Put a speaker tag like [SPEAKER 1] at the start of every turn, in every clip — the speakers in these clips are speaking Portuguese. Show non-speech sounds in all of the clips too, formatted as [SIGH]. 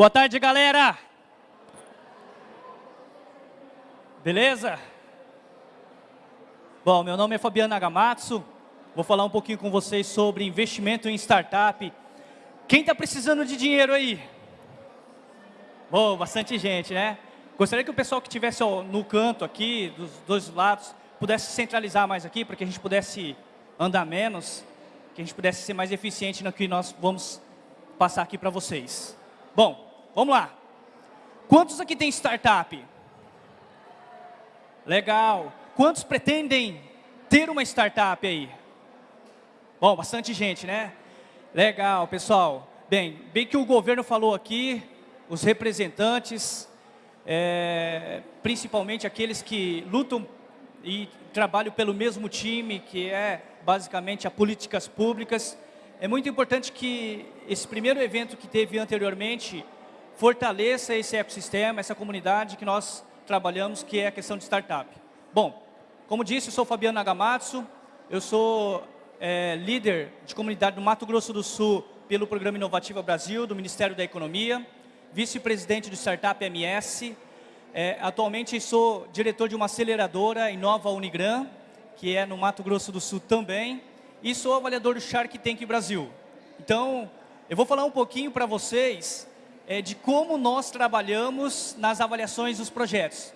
[SPEAKER 1] Boa tarde, galera. Beleza? Bom, meu nome é Fabiano Nagamatsu. Vou falar um pouquinho com vocês sobre investimento em startup. Quem está precisando de dinheiro aí? Bom, bastante gente, né? Gostaria que o pessoal que estivesse no canto aqui, dos dois lados, pudesse centralizar mais aqui, para que a gente pudesse andar menos, que a gente pudesse ser mais eficiente no que nós vamos passar aqui para vocês. Bom, vamos lá. Quantos aqui tem startup? Legal. Quantos pretendem ter uma startup aí? Bom, bastante gente, né? Legal, pessoal. Bem, bem que o governo falou aqui, os representantes, é, principalmente aqueles que lutam e trabalham pelo mesmo time, que é basicamente as políticas públicas. É muito importante que esse primeiro evento que teve anteriormente fortaleça esse ecossistema, essa comunidade que nós trabalhamos, que é a questão de startup. Bom, como disse, eu sou Fabiano Nagamatsu, eu sou é, líder de comunidade do Mato Grosso do Sul pelo Programa Inovativa Brasil, do Ministério da Economia, vice-presidente do Startup MS, é, atualmente sou diretor de uma aceleradora em Nova Unigran, que é no Mato Grosso do Sul também, e sou avaliador do Shark Tank Brasil. Então, eu vou falar um pouquinho para vocês é, de como nós trabalhamos nas avaliações dos projetos.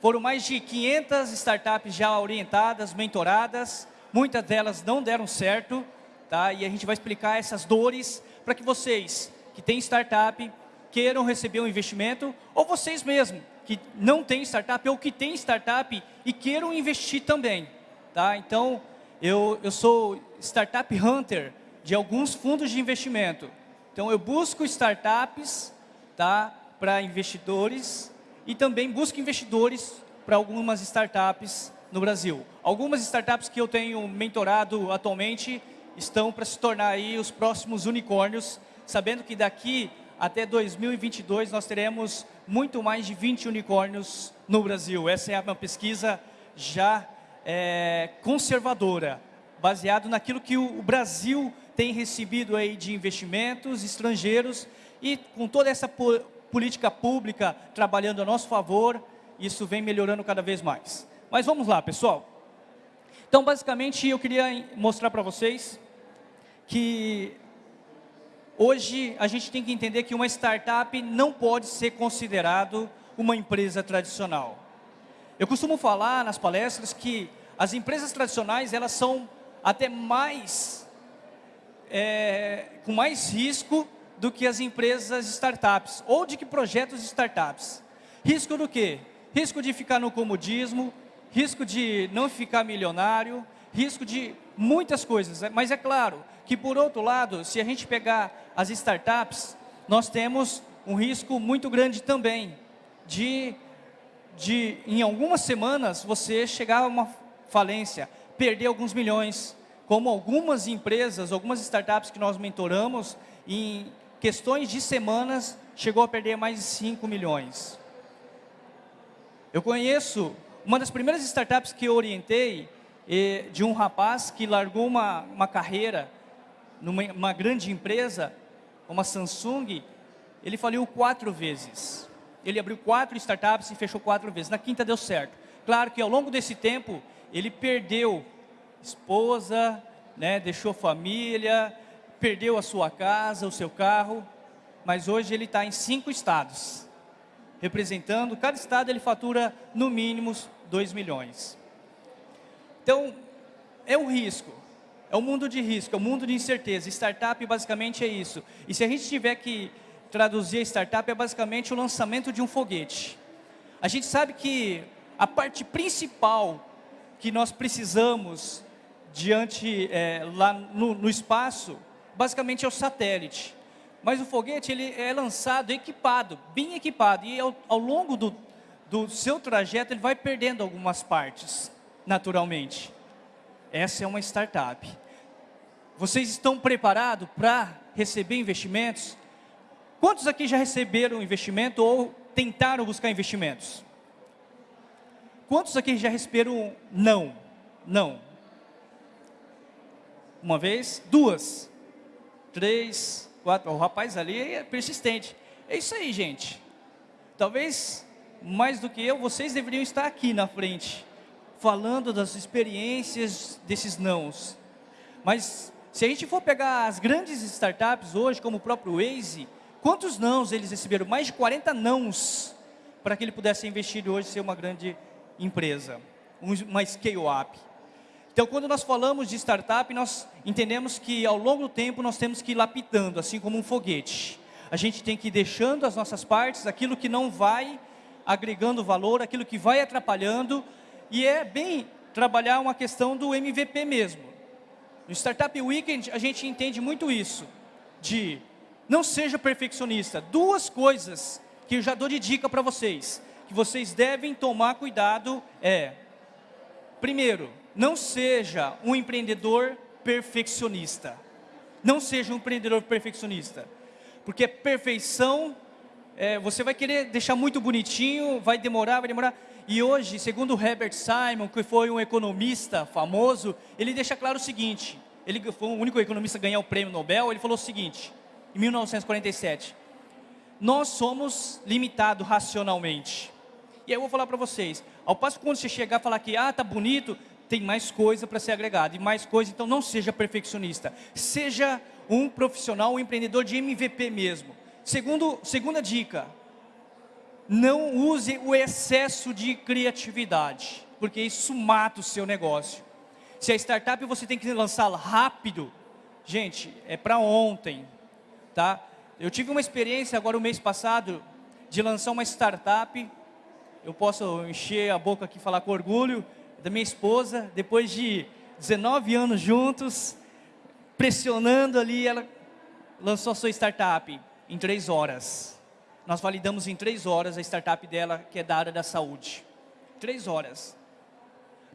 [SPEAKER 1] Foram mais de 500 startups já orientadas, mentoradas, muitas delas não deram certo, tá? e a gente vai explicar essas dores para que vocês que têm startup queiram receber um investimento, ou vocês mesmos que não têm startup ou que têm startup e queiram investir também. Tá? Então, eu, eu sou Startup Hunter de alguns fundos de investimento. Então, eu busco startups tá, para investidores e também busco investidores para algumas startups no Brasil. Algumas startups que eu tenho mentorado atualmente estão para se tornar aí os próximos unicórnios, sabendo que daqui até 2022 nós teremos muito mais de 20 unicórnios no Brasil. Essa é uma pesquisa já é, conservadora, baseado naquilo que o Brasil tem recebido aí de investimentos estrangeiros e com toda essa po política pública trabalhando a nosso favor, isso vem melhorando cada vez mais. Mas vamos lá, pessoal. Então, basicamente, eu queria mostrar para vocês que hoje a gente tem que entender que uma startup não pode ser considerado uma empresa tradicional. Eu costumo falar nas palestras que as empresas tradicionais, elas são até mais é, com mais risco do que as empresas startups, ou de que projetos startups. Risco do quê? Risco de ficar no comodismo, risco de não ficar milionário, risco de muitas coisas. Mas é claro que, por outro lado, se a gente pegar as startups, nós temos um risco muito grande também de, de em algumas semanas, você chegar a uma falência, perder alguns milhões, como algumas empresas, algumas startups que nós mentoramos, em questões de semanas, chegou a perder mais de 5 milhões. Eu conheço uma das primeiras startups que eu orientei, de um rapaz que largou uma, uma carreira numa grande empresa, uma Samsung, ele faliu quatro vezes. Ele abriu quatro startups e fechou quatro vezes. Na quinta deu certo. Claro que ao longo desse tempo, ele perdeu esposa, né, deixou família, perdeu a sua casa, o seu carro, mas hoje ele está em cinco estados, representando, cada estado ele fatura no mínimo 2 milhões. Então, é um risco, é um mundo de risco, é um mundo de incerteza. Startup basicamente é isso. E se a gente tiver que traduzir startup, é basicamente o lançamento de um foguete. A gente sabe que a parte principal que nós precisamos diante, é, lá no, no, espaço, basicamente é o satélite. Mas o foguete ele é lançado equipado, bem equipado, e ao, ao longo do, do seu trajeto ele vai perdendo algumas partes, naturalmente. Essa é uma startup. Vocês estão preparados para receber investimentos? Quantos aqui já receberam investimento ou tentaram buscar investimentos? Quantos aqui já receberam não? Não. Uma vez, duas, três, quatro. O rapaz ali é persistente. É isso aí, gente. Talvez, mais do que eu, vocês deveriam estar aqui na frente, falando das experiências desses nãos. Mas, se a gente for pegar as grandes startups hoje, como o próprio Waze, quantos nãos eles receberam? Mais de 40 nãos para que ele pudesse investir hoje ser uma grande empresa, uma scale-up. Então, quando nós falamos de startup, nós entendemos que ao longo do tempo nós temos que ir lapidando, assim como um foguete. A gente tem que ir deixando as nossas partes, aquilo que não vai agregando valor, aquilo que vai atrapalhando, e é bem trabalhar uma questão do MVP mesmo. No Startup Weekend, a gente entende muito isso, de não seja perfeccionista. Duas coisas que eu já dou de dica para vocês, que vocês devem tomar cuidado é, primeiro, não seja um empreendedor perfeccionista. Não seja um empreendedor perfeccionista. Porque perfeição, é, você vai querer deixar muito bonitinho, vai demorar, vai demorar. E hoje, segundo Herbert Simon, que foi um economista famoso, ele deixa claro o seguinte, ele foi o único economista a ganhar o prêmio Nobel, ele falou o seguinte, em 1947, nós somos limitados racionalmente. E aí eu vou falar para vocês, ao passo que quando você chegar e falar que, ah, tá bonito, tem mais coisa para ser agregada, e mais coisa, então não seja perfeccionista. Seja um profissional, um empreendedor de MVP mesmo. Segundo, segunda dica, não use o excesso de criatividade, porque isso mata o seu negócio. Se a startup você tem que lançá-la rápido, gente, é para ontem, tá? Eu tive uma experiência agora o mês passado de lançar uma startup, eu posso encher a boca aqui e falar com orgulho, da minha esposa, depois de 19 anos juntos, pressionando ali, ela lançou a sua startup em três horas. Nós validamos em três horas a startup dela, que é da área da saúde. Três horas.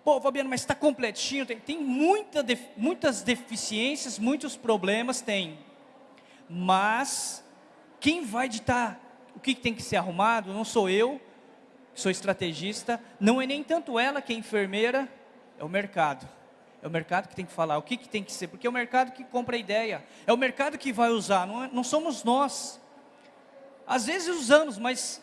[SPEAKER 1] Pô, Fabiano, mas está completinho, tem, tem muita def, muitas deficiências, muitos problemas, tem. Mas, quem vai ditar o que tem que ser arrumado não sou eu, sou estrategista, não é nem tanto ela que é enfermeira, é o mercado. É o mercado que tem que falar o que, que tem que ser, porque é o mercado que compra a ideia, é o mercado que vai usar, não, é, não somos nós. Às vezes usamos, mas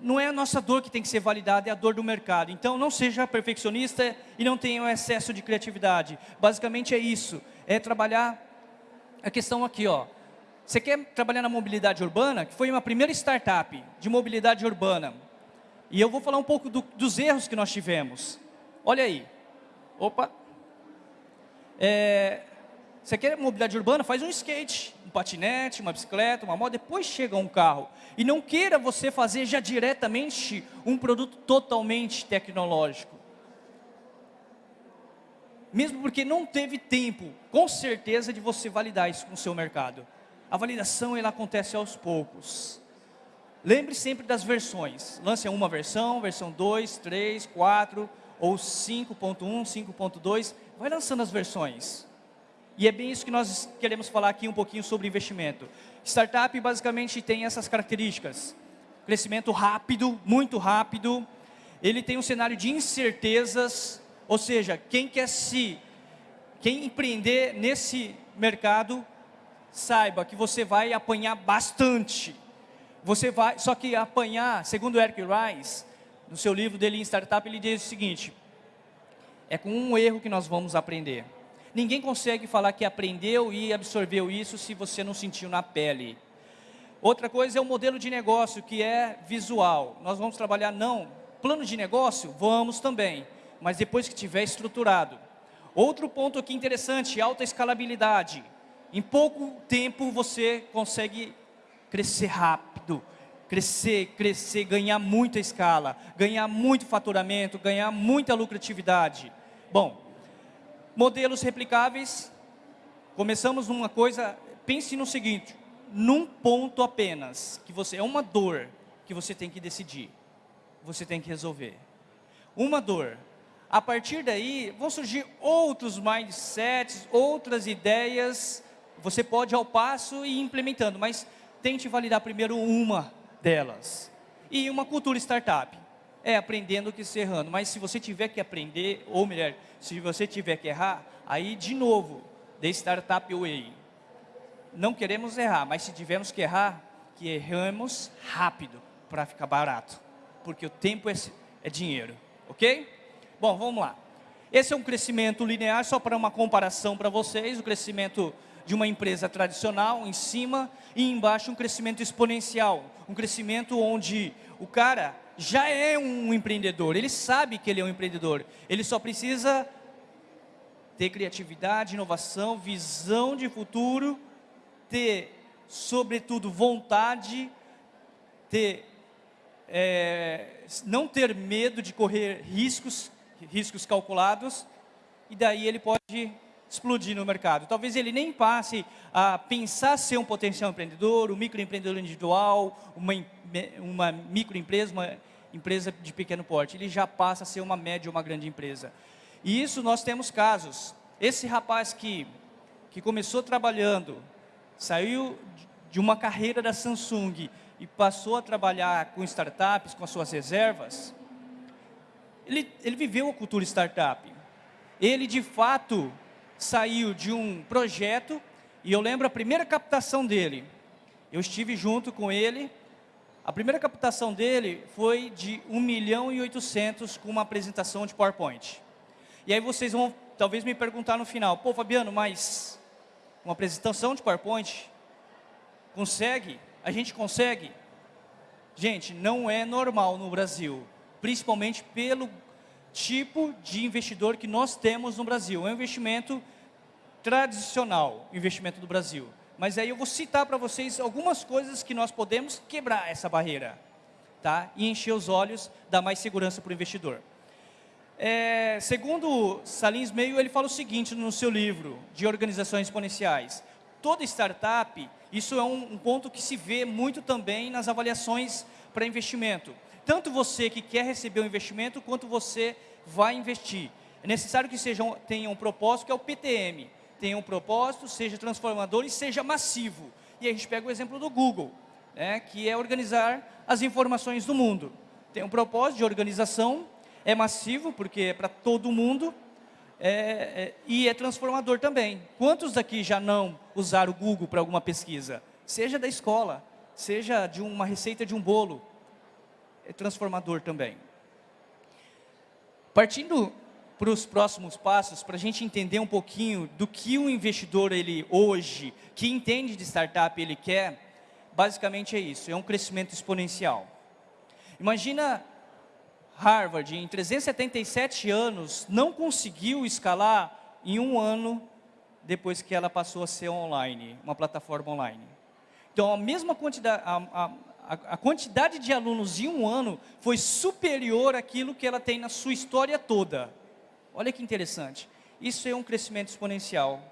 [SPEAKER 1] não é a nossa dor que tem que ser validada, é a dor do mercado. Então, não seja perfeccionista e não tenha um excesso de criatividade. Basicamente é isso, é trabalhar a questão aqui, ó. Você quer trabalhar na mobilidade urbana, que foi uma primeira startup de mobilidade urbana. E eu vou falar um pouco do, dos erros que nós tivemos. Olha aí. Opa. É, você quer mobilidade urbana? Faz um skate, um patinete, uma bicicleta, uma moto, depois chega um carro. E não queira você fazer já diretamente um produto totalmente tecnológico. Mesmo porque não teve tempo, com certeza, de você validar isso com o seu mercado. A validação ela acontece aos poucos. Lembre sempre das versões. Lance uma versão, versão 2, 3, 4 ou 5.1, 5.2. Vai lançando as versões. E é bem isso que nós queremos falar aqui um pouquinho sobre investimento. Startup basicamente tem essas características. Crescimento rápido, muito rápido. Ele tem um cenário de incertezas, ou seja, quem quer se, quem empreender nesse mercado, saiba que você vai apanhar bastante você vai, só que apanhar, segundo Eric Rice, no seu livro dele em Startup, ele diz o seguinte, é com um erro que nós vamos aprender. Ninguém consegue falar que aprendeu e absorveu isso se você não sentiu na pele. Outra coisa é o modelo de negócio, que é visual. Nós vamos trabalhar, não, plano de negócio? Vamos também, mas depois que tiver estruturado. Outro ponto aqui interessante, alta escalabilidade. Em pouco tempo você consegue crescer rápido, crescer, crescer, ganhar muita escala, ganhar muito faturamento, ganhar muita lucratividade. Bom, modelos replicáveis, começamos numa coisa, pense no seguinte, num ponto apenas, que você é uma dor que você tem que decidir, você tem que resolver. Uma dor. A partir daí, vão surgir outros mindsets, outras ideias, você pode ao passo ir implementando, mas tente validar primeiro uma delas. E uma cultura startup. É aprendendo que se errando. Mas se você tiver que aprender, ou melhor, se você tiver que errar, aí de novo, de startup way. Não queremos errar, mas se tivermos que errar, que que erramos rápido para ficar barato, porque o tempo é, é dinheiro, ok? Bom, vamos lá. Esse é um crescimento linear, só para uma comparação para vocês, o crescimento de uma empresa tradicional em cima e embaixo um crescimento exponencial, um crescimento onde o cara já é um empreendedor, ele sabe que ele é um empreendedor, ele só precisa ter criatividade, inovação, visão de futuro, ter, sobretudo, vontade, ter, é, não ter medo de correr riscos, riscos calculados, e daí ele pode explodir no mercado. Talvez ele nem passe a pensar ser um potencial empreendedor, um microempreendedor individual, uma, uma microempresa, uma empresa de pequeno porte. Ele já passa a ser uma média ou uma grande empresa. E isso nós temos casos. Esse rapaz que, que começou trabalhando, saiu de uma carreira da Samsung e passou a trabalhar com startups, com as suas reservas, ele, ele viveu a cultura startup. Ele, de fato, saiu de um projeto, e eu lembro a primeira captação dele. Eu estive junto com ele. A primeira captação dele foi de 1 milhão e 800 com uma apresentação de PowerPoint. E aí vocês vão talvez me perguntar no final, pô Fabiano, mas uma apresentação de PowerPoint consegue? A gente consegue? Gente, não é normal no Brasil, principalmente pelo tipo de investidor que nós temos no Brasil. É um investimento tradicional, investimento do Brasil. Mas aí eu vou citar para vocês algumas coisas que nós podemos quebrar essa barreira. Tá? E encher os olhos, dar mais segurança para o investidor. É, segundo Salim Meio, ele fala o seguinte no seu livro de organizações exponenciais. Toda startup, isso é um, um ponto que se vê muito também nas avaliações para investimento tanto você que quer receber o um investimento, quanto você vai investir. É necessário que sejam, tenha um propósito, que é o PTM. Tenha um propósito, seja transformador e seja massivo. E a gente pega o exemplo do Google, né, que é organizar as informações do mundo. Tem um propósito de organização, é massivo, porque é para todo mundo, é, é, e é transformador também. Quantos daqui já não usaram o Google para alguma pesquisa? Seja da escola, seja de uma receita de um bolo, é transformador também. Partindo para os próximos passos, para a gente entender um pouquinho do que o investidor ele hoje, que entende de startup, ele quer, basicamente é isso, é um crescimento exponencial. Imagina Harvard, em 377 anos, não conseguiu escalar em um ano depois que ela passou a ser online, uma plataforma online. Então, a mesma quantidade, a, a, a, quantidade de alunos em um ano foi superior àquilo que ela tem na sua história toda. Olha que interessante. Isso é um crescimento exponencial.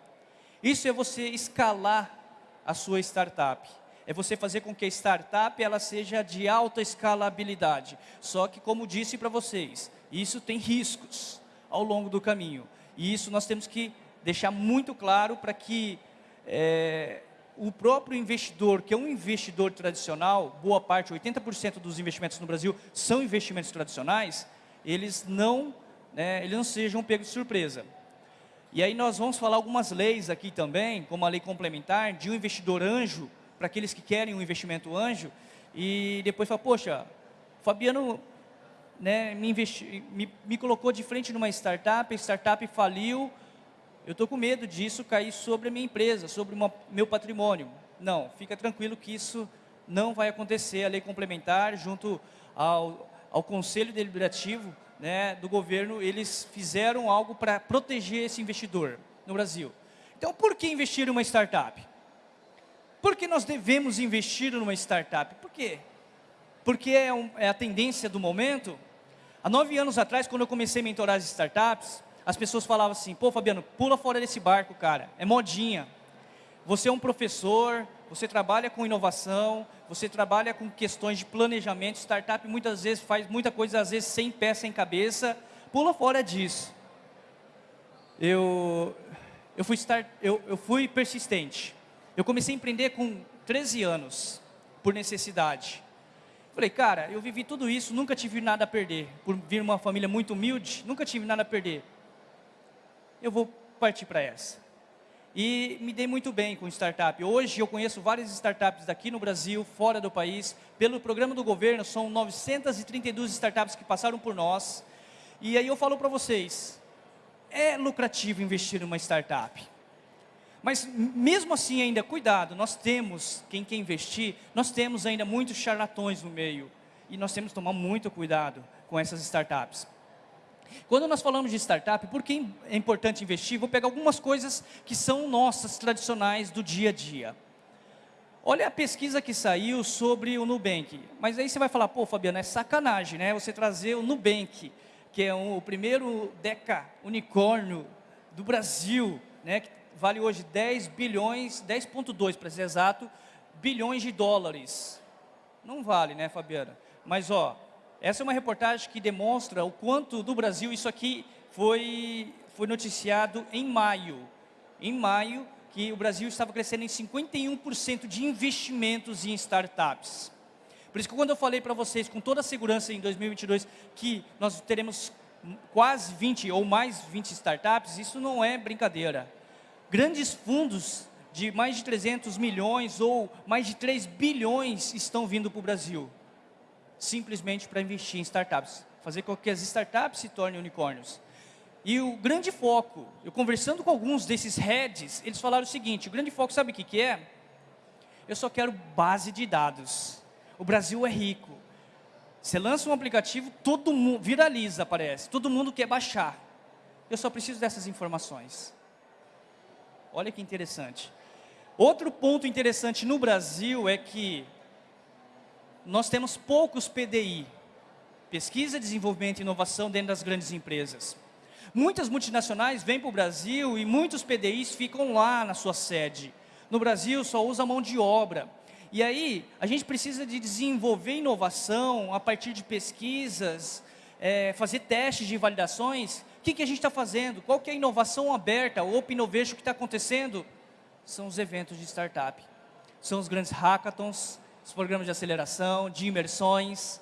[SPEAKER 1] Isso é você escalar a sua startup. É você fazer com que a startup ela seja de alta escalabilidade. Só que, como disse para vocês, isso tem riscos ao longo do caminho. E isso nós temos que deixar muito claro para que é, o próprio investidor, que é um investidor tradicional, boa parte, 80% dos investimentos no Brasil são investimentos tradicionais, eles não, né, eles não sejam pegos de surpresa. E aí nós vamos falar algumas leis aqui também, como a lei complementar, de um investidor anjo, para aqueles que querem um investimento anjo, e depois fala, poxa, Fabiano né, me, investi, me, me colocou de frente numa startup, a startup faliu, eu estou com medo disso cair sobre a minha empresa, sobre o meu patrimônio. Não, fica tranquilo que isso não vai acontecer. A lei complementar, junto ao, ao Conselho Deliberativo né, do governo, eles fizeram algo para proteger esse investidor no Brasil. Então, por que investir em uma startup? Por que nós devemos investir numa startup? Por quê? Porque é, um, é a tendência do momento. Há nove anos atrás, quando eu comecei a mentorar as startups, as pessoas falavam assim, pô Fabiano, pula fora desse barco, cara, é modinha. Você é um professor, você trabalha com inovação, você trabalha com questões de planejamento, startup muitas vezes faz muita coisa, às vezes sem pé, sem cabeça, pula fora disso. Eu, eu, fui, start, eu, eu fui persistente. Eu comecei a empreender com 13 anos, por necessidade. Falei, cara, eu vivi tudo isso, nunca tive nada a perder. Por vir uma família muito humilde, nunca tive nada a perder eu vou partir para essa. E me dei muito bem com startup. Hoje eu conheço várias startups daqui no Brasil, fora do país. Pelo programa do governo, são 932 startups que passaram por nós. E aí eu falo para vocês, é lucrativo investir numa startup. Mas mesmo assim ainda, cuidado, nós temos, quem quer investir, nós temos ainda muitos charlatões no meio. E nós temos que tomar muito cuidado com essas startups. Quando nós falamos de startup, por que é importante investir? Vou pegar algumas coisas que são nossas, tradicionais, do dia a dia. Olha a pesquisa que saiu sobre o Nubank. Mas aí você vai falar, pô, Fabiano, é sacanagem, né? Você trazer o Nubank, que é um, o primeiro deca unicórnio do Brasil, né? Que vale hoje 10 bilhões, 10.2 para ser exato, bilhões de dólares. Não vale, né, Fabiana? Mas, ó, essa é uma reportagem que demonstra o quanto do Brasil isso aqui foi, foi noticiado em maio. Em maio, que o Brasil estava crescendo em 51% de investimentos em startups. Por isso que quando eu falei para vocês, com toda a segurança em 2022, que nós teremos quase 20 ou mais 20 startups, isso não é brincadeira. Grandes fundos de mais de 300 milhões ou mais de 3 bilhões estão vindo para o Brasil simplesmente para investir em startups, fazer com que as startups se tornem unicórnios. E o grande foco, eu conversando com alguns desses heads, eles falaram o seguinte, o grande foco sabe o que, que é? Eu só quero base de dados. O Brasil é rico. Você lança um aplicativo, todo mundo viraliza, parece. Todo mundo quer baixar. Eu só preciso dessas informações. Olha que interessante. Outro ponto interessante no Brasil é que nós temos poucos PDI, pesquisa, desenvolvimento e inovação dentro das grandes empresas. Muitas multinacionais vêm para o Brasil e muitos PDIs ficam lá na sua sede. No Brasil só usa mão de obra. E aí, a gente precisa de desenvolver inovação a partir de pesquisas, é, fazer testes de validações. O que, que a gente está fazendo? Qual que é a inovação aberta, o Open Innovation que está acontecendo? São os eventos de startup. São os grandes hackathons, os programas de aceleração, de imersões.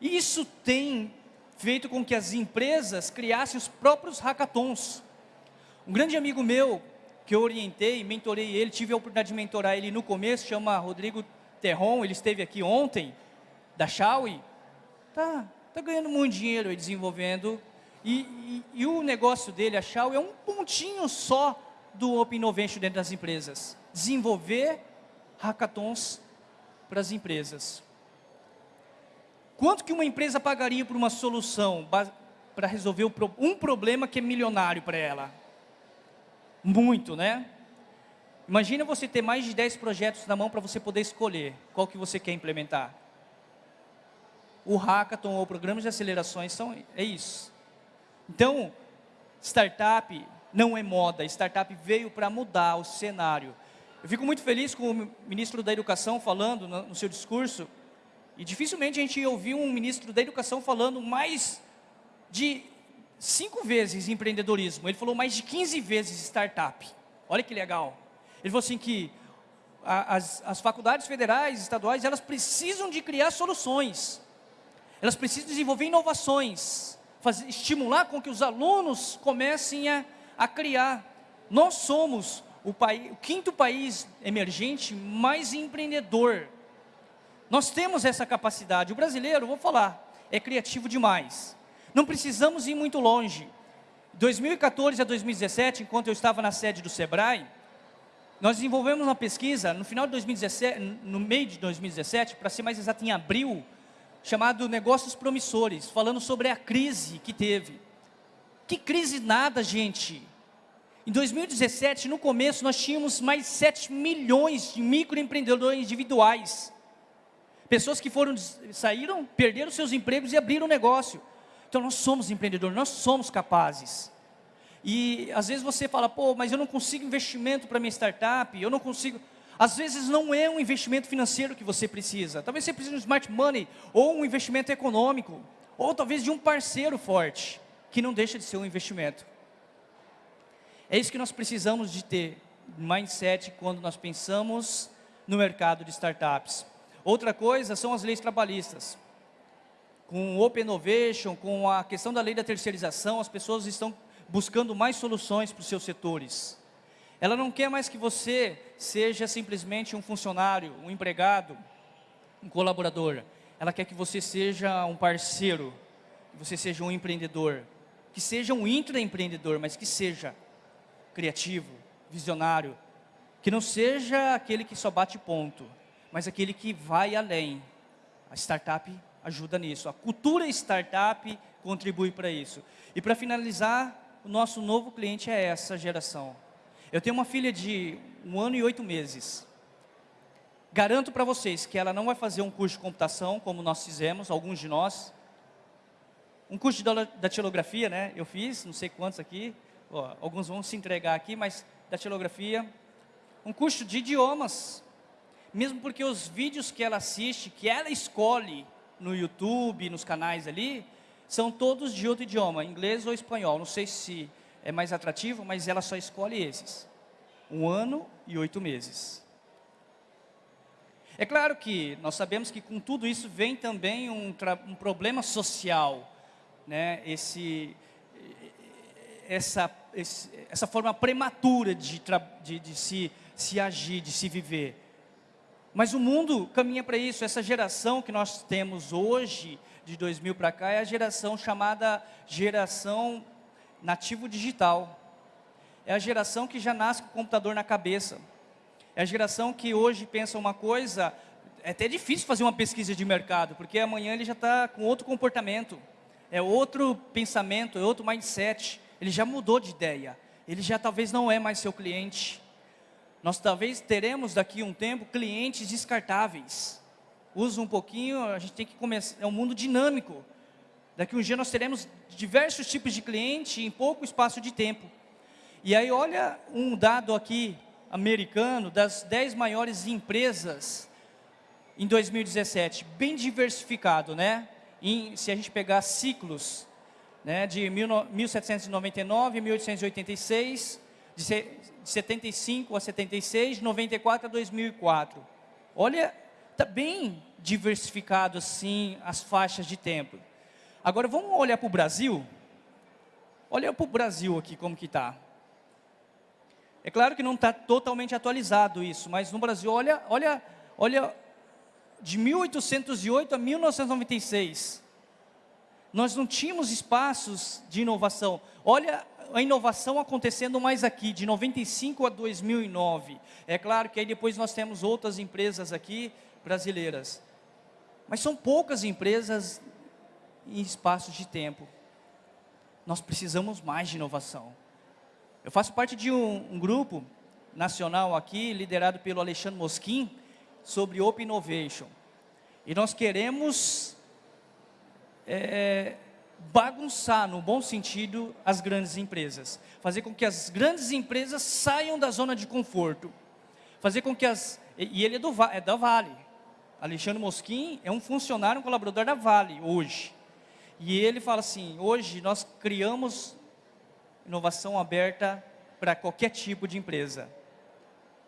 [SPEAKER 1] Isso tem feito com que as empresas criassem os próprios hackathons. Um grande amigo meu, que eu orientei, mentorei ele, tive a oportunidade de mentorar ele no começo, chama Rodrigo Terron, ele esteve aqui ontem, da Xiaomi. Tá, tá ganhando muito dinheiro aí desenvolvendo. E, e, e o negócio dele, a Xiaomi, é um pontinho só do Open Innovation dentro das empresas. Desenvolver hackathons para as empresas. Quanto que uma empresa pagaria por uma solução para resolver um problema que é milionário para ela? Muito, né? Imagina você ter mais de 10 projetos na mão para você poder escolher qual que você quer implementar. O Hackathon ou programas de acelerações são, é isso. Então, startup não é moda, startup veio para mudar o cenário. Eu fico muito feliz com o ministro da Educação falando no, seu discurso, e dificilmente a gente ouviu um ministro da Educação falando mais de cinco vezes empreendedorismo. Ele falou mais de 15 vezes startup. Olha que legal. Ele falou assim que as, as faculdades federais, estaduais, elas precisam de criar soluções. Elas precisam desenvolver inovações. Fazer, estimular com que os alunos comecem a, a criar. Nós somos o, país, o quinto país emergente mais empreendedor. Nós temos essa capacidade. O brasileiro, vou falar, é criativo demais. Não precisamos ir muito longe. 2014 a 2017, enquanto eu estava na sede do Sebrae, nós desenvolvemos uma pesquisa no final de 2017, no meio de 2017, para ser mais exato, em abril, chamado Negócios Promissores, falando sobre a crise que teve. Que crise nada, gente. Em 2017, no começo, nós tínhamos mais 7 milhões de microempreendedores individuais. Pessoas que foram, saíram, perderam seus empregos e abriram um negócio. Então, nós somos empreendedores, nós somos capazes. E, às vezes, você fala, pô, mas eu não consigo investimento para minha startup, eu não consigo... Às vezes, não é um investimento financeiro que você precisa. Talvez você precise de um smart money, ou um investimento econômico, ou talvez de um parceiro forte, que não deixa de ser um investimento. É isso que nós precisamos de ter, mindset, quando nós pensamos no mercado de startups. Outra coisa são as leis trabalhistas. Com o Open Innovation, com a questão da lei da terceirização, as pessoas estão buscando mais soluções para os seus setores. Ela não quer mais que você seja simplesmente um funcionário, um empregado, um colaborador. Ela quer que você seja um parceiro, que você seja um empreendedor, que seja um intraempreendedor, mas que seja criativo, visionário, que não seja aquele que só bate ponto, mas aquele que vai além. A startup ajuda nisso. A cultura startup contribui para isso. E para finalizar, o nosso novo cliente é essa geração. Eu tenho uma filha de um ano e oito meses. Garanto para vocês que ela não vai fazer um curso de computação, como nós fizemos, alguns de nós. Um curso de datilografia, né? Eu fiz, não sei quantos aqui. Ó, alguns vão se entregar aqui, mas datilografia. Um curso de idiomas. Mesmo porque os vídeos que ela assiste, que ela escolhe no YouTube, nos canais ali, são todos de outro idioma, inglês ou espanhol. Não sei se é mais atrativo, mas ela só escolhe esses. Um ano e oito meses. É claro que nós sabemos que com tudo isso vem também um, um problema social, né? Esse, essa, esse, essa forma prematura de, de, de se, se agir, de se viver. Mas o mundo caminha para isso. Essa geração que nós temos hoje, de 2000 para cá, é a geração chamada geração nativo digital. É a geração que já nasce com o computador na cabeça. É a geração que hoje pensa uma coisa, é até difícil fazer uma pesquisa de mercado, porque amanhã ele já está com outro comportamento, é outro pensamento, é outro mindset, ele já mudou de ideia, ele já talvez não é mais seu cliente, nós talvez teremos daqui um tempo clientes descartáveis. Usa um pouquinho, a gente tem que começar, é um mundo dinâmico. Daqui um dia nós teremos diversos tipos de cliente em pouco espaço de tempo. E aí olha um dado aqui americano das 10 maiores empresas em 2017, bem diversificado, né? Em, se a gente pegar ciclos, né, de 1799 a 1886, de de 75 a 76, 94 a 2004. Olha, está bem diversificado assim as faixas de tempo. Agora vamos olhar para o Brasil. Olha para o Brasil aqui como que está. É claro que não está totalmente atualizado isso, mas no Brasil, olha, olha, olha, de 1808 a 1996, nós não tínhamos espaços de inovação. Olha a inovação acontecendo mais aqui, de 95 a 2009. É claro que aí depois nós temos outras empresas aqui, brasileiras. Mas são poucas empresas em espaços de tempo. Nós precisamos mais de inovação. Eu faço parte de um, um grupo nacional aqui, liderado pelo Alexandre Mosquim, sobre Open Innovation. E nós queremos é, bagunçar, no bom sentido, as grandes empresas. Fazer com que as grandes empresas saiam da zona de conforto. Fazer com que as... E ele é, do, é da Vale. Alexandre Mosquim é um funcionário, um colaborador da Vale, hoje. E ele fala assim, hoje nós criamos inovação aberta para qualquer tipo de empresa.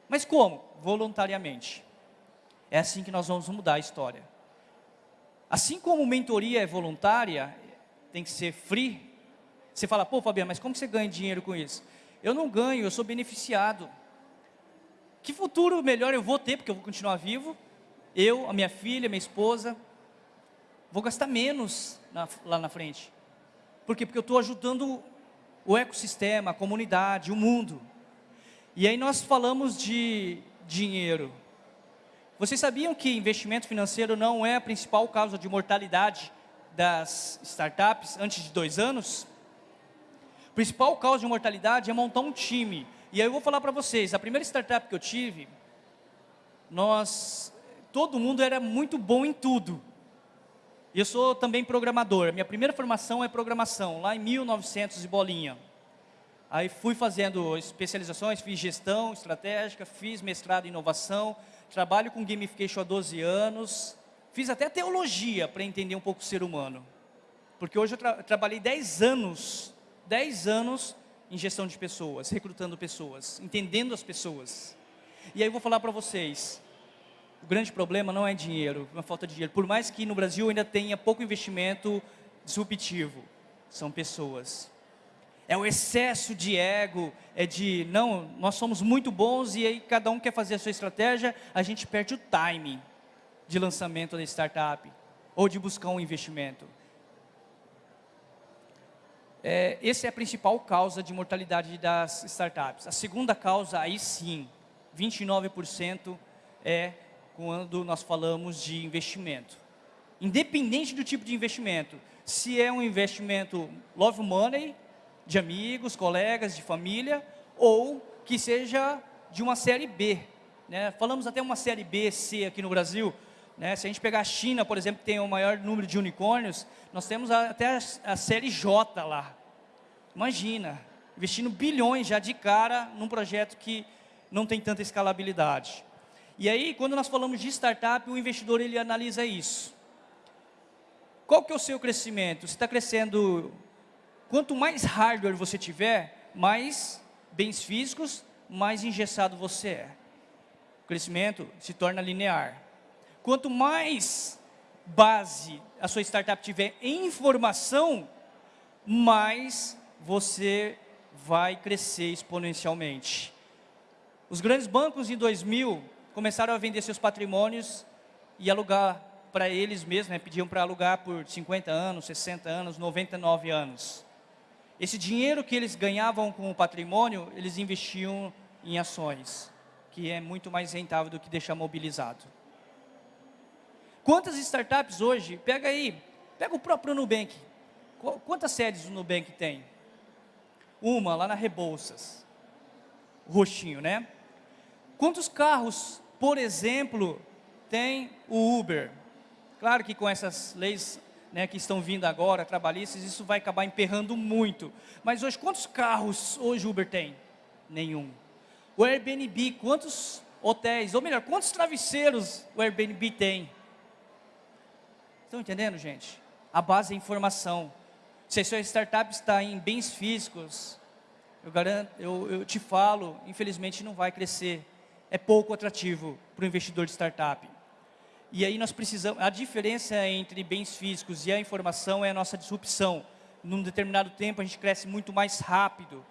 [SPEAKER 1] Mas como? Voluntariamente. É assim que nós vamos mudar a história. Assim como mentoria é voluntária, tem que ser free. Você fala, pô Fabiano, mas como você ganha dinheiro com isso? Eu não ganho, eu sou beneficiado. Que futuro melhor eu vou ter, porque eu vou continuar vivo? Eu, a minha filha, minha esposa, vou gastar menos na, lá na frente. Por quê? Porque eu estou ajudando o ecossistema, a comunidade, o mundo. E aí nós falamos de dinheiro. Vocês sabiam que investimento financeiro não é a principal causa de mortalidade das startups antes de dois anos, o principal causa de mortalidade é montar um time. E aí eu vou falar para vocês, a primeira startup que eu tive, nós, todo mundo era muito bom em tudo. Eu sou também programador, minha primeira formação é programação, lá em 1900 e bolinha. Aí fui fazendo especializações, fiz gestão estratégica, fiz mestrado em inovação, trabalho com gamification há 12 anos, Fiz até teologia para entender um pouco o ser humano. Porque hoje eu tra trabalhei 10 anos, 10 anos em gestão de pessoas, recrutando pessoas, entendendo as pessoas. E aí eu vou falar para vocês, o grande problema não é dinheiro, uma falta de dinheiro. Por mais que no Brasil ainda tenha pouco investimento disruptivo, são pessoas. É o excesso de ego, é de, não, nós somos muito bons e aí cada um quer fazer a sua estratégia, a gente perde o timing de lançamento da startup ou de buscar um investimento. É, essa é a principal causa de mortalidade das startups. A segunda causa, aí sim, 29% é quando nós falamos de investimento. Independente do tipo de investimento, se é um investimento love money, de amigos, colegas, de família, ou que seja de uma série B. Né? Falamos até uma série B, C aqui no Brasil. Né? Se a gente pegar a China, por exemplo, que tem o maior número de unicórnios, nós temos até a, a série J lá. Imagina, investindo bilhões já de cara num projeto que não tem tanta escalabilidade. E aí, quando nós falamos de startup, o investidor ele analisa isso. Qual que é o seu crescimento? Você está crescendo Quanto mais hardware você tiver, mais bens físicos, mais engessado você é. O crescimento se torna linear. Quanto mais base a sua startup tiver em informação, mais você vai crescer exponencialmente. Os grandes bancos em 2000 começaram a vender seus patrimônios e alugar para eles mesmos, né, pediam para alugar por 50 anos, 60 anos, 99 anos. Esse dinheiro que eles ganhavam com o patrimônio, eles investiam em ações, que é muito mais rentável do que deixar mobilizado. Quantas startups hoje, pega aí, pega o próprio Nubank. Quantas sedes o Nubank tem? Uma, lá na Rebouças. Roxinho, né? Quantos carros, por exemplo, tem o Uber? Claro que com essas leis né, que estão vindo agora, trabalhistas, isso vai acabar emperrando muito. Mas hoje, quantos carros hoje Uber tem? Nenhum. O Airbnb, quantos hotéis, ou melhor, quantos travesseiros o Airbnb tem? Estão entendendo, gente? A base é informação. Se a sua startup está em bens físicos, eu, garanto, eu, eu te falo, infelizmente não vai crescer. É pouco atrativo para o investidor de startup. E aí nós precisamos, a diferença entre bens físicos e a informação é a nossa disrupção. Num determinado tempo a gente cresce muito mais rápido,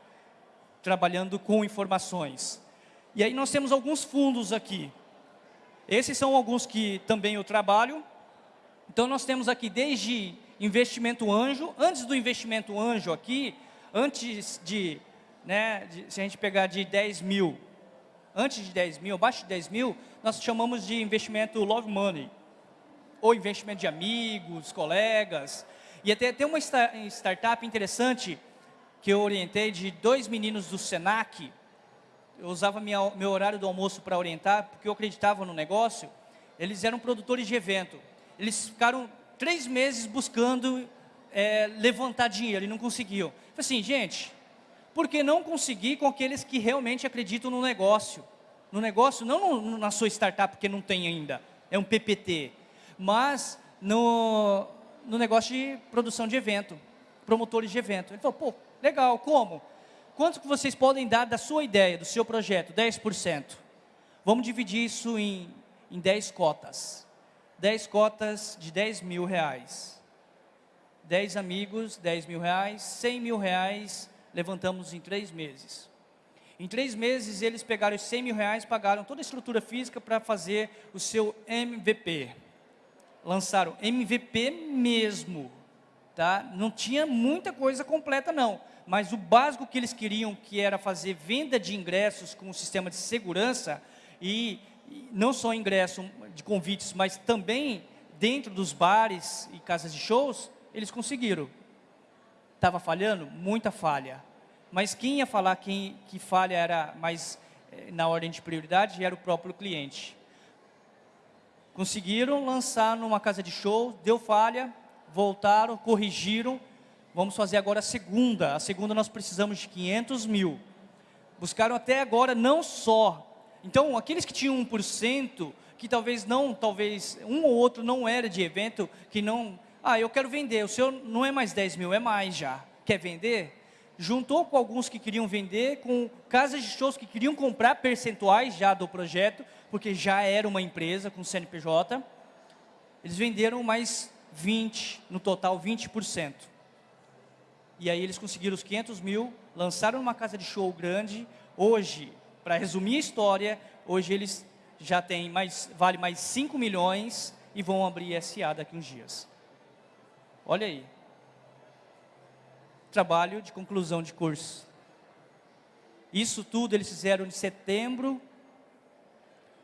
[SPEAKER 1] trabalhando com informações. E aí nós temos alguns fundos aqui. Esses são alguns que também eu trabalho. Então nós temos aqui desde investimento anjo, antes do investimento anjo aqui, antes de, né, de, se a gente pegar de 10 mil antes de 10 mil, abaixo de 10 mil, nós chamamos de investimento love money, ou investimento de amigos, colegas. E até tem uma startup interessante que eu orientei de dois meninos do Senac. Eu usava minha, meu horário do almoço para orientar, porque eu acreditava no negócio. Eles eram produtores de evento. Eles ficaram três meses buscando é, levantar dinheiro e não conseguiam. Falei assim, gente, porque não conseguir com aqueles que realmente acreditam no negócio. No negócio, não na sua startup, porque não tem ainda, é um PPT, mas no, no negócio de produção de evento, promotores de evento. Ele falou, pô, legal, como? Quanto que vocês podem dar da sua ideia, do seu projeto? 10%. Vamos dividir isso em, em 10 cotas. 10 cotas de 10 mil reais. 10 amigos, 10 mil reais, 100 mil reais levantamos em três meses. Em três meses, eles pegaram os 100 mil reais, pagaram toda a estrutura física para fazer o seu MVP. Lançaram MVP mesmo. Tá? Não tinha muita coisa completa, não. Mas o básico que eles queriam, que era fazer venda de ingressos com um sistema de segurança, e, e não só ingresso de convites, mas também dentro dos bares e casas de shows, eles conseguiram. Estava falhando? Muita falha. Mas quem ia falar quem, que falha era mais eh, na ordem de prioridade era o próprio cliente. Conseguiram lançar numa casa de show, deu falha, voltaram, corrigiram. Vamos fazer agora a segunda. A segunda nós precisamos de 500 mil. Buscaram até agora não só. Então, aqueles que tinham 1%, que talvez não, talvez um ou outro não era de evento, que não ah, eu quero vender, o seu não é mais 10 mil, é mais já. Quer vender? Juntou com alguns que queriam vender, com casas de shows que queriam comprar percentuais já do projeto, porque já era uma empresa com CNPJ. Eles venderam mais 20, no total 20%. e aí eles conseguiram os 500 mil, lançaram uma casa de show grande. Hoje, para resumir a história, hoje eles já têm mais, vale mais 5 milhões e vão abrir SA daqui uns dias. Olha aí. Trabalho de conclusão de curso. Isso tudo eles fizeram de setembro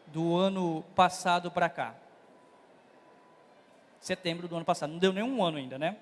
[SPEAKER 1] do ano passado para cá. Setembro do ano passado. Não deu nem um ano ainda, né?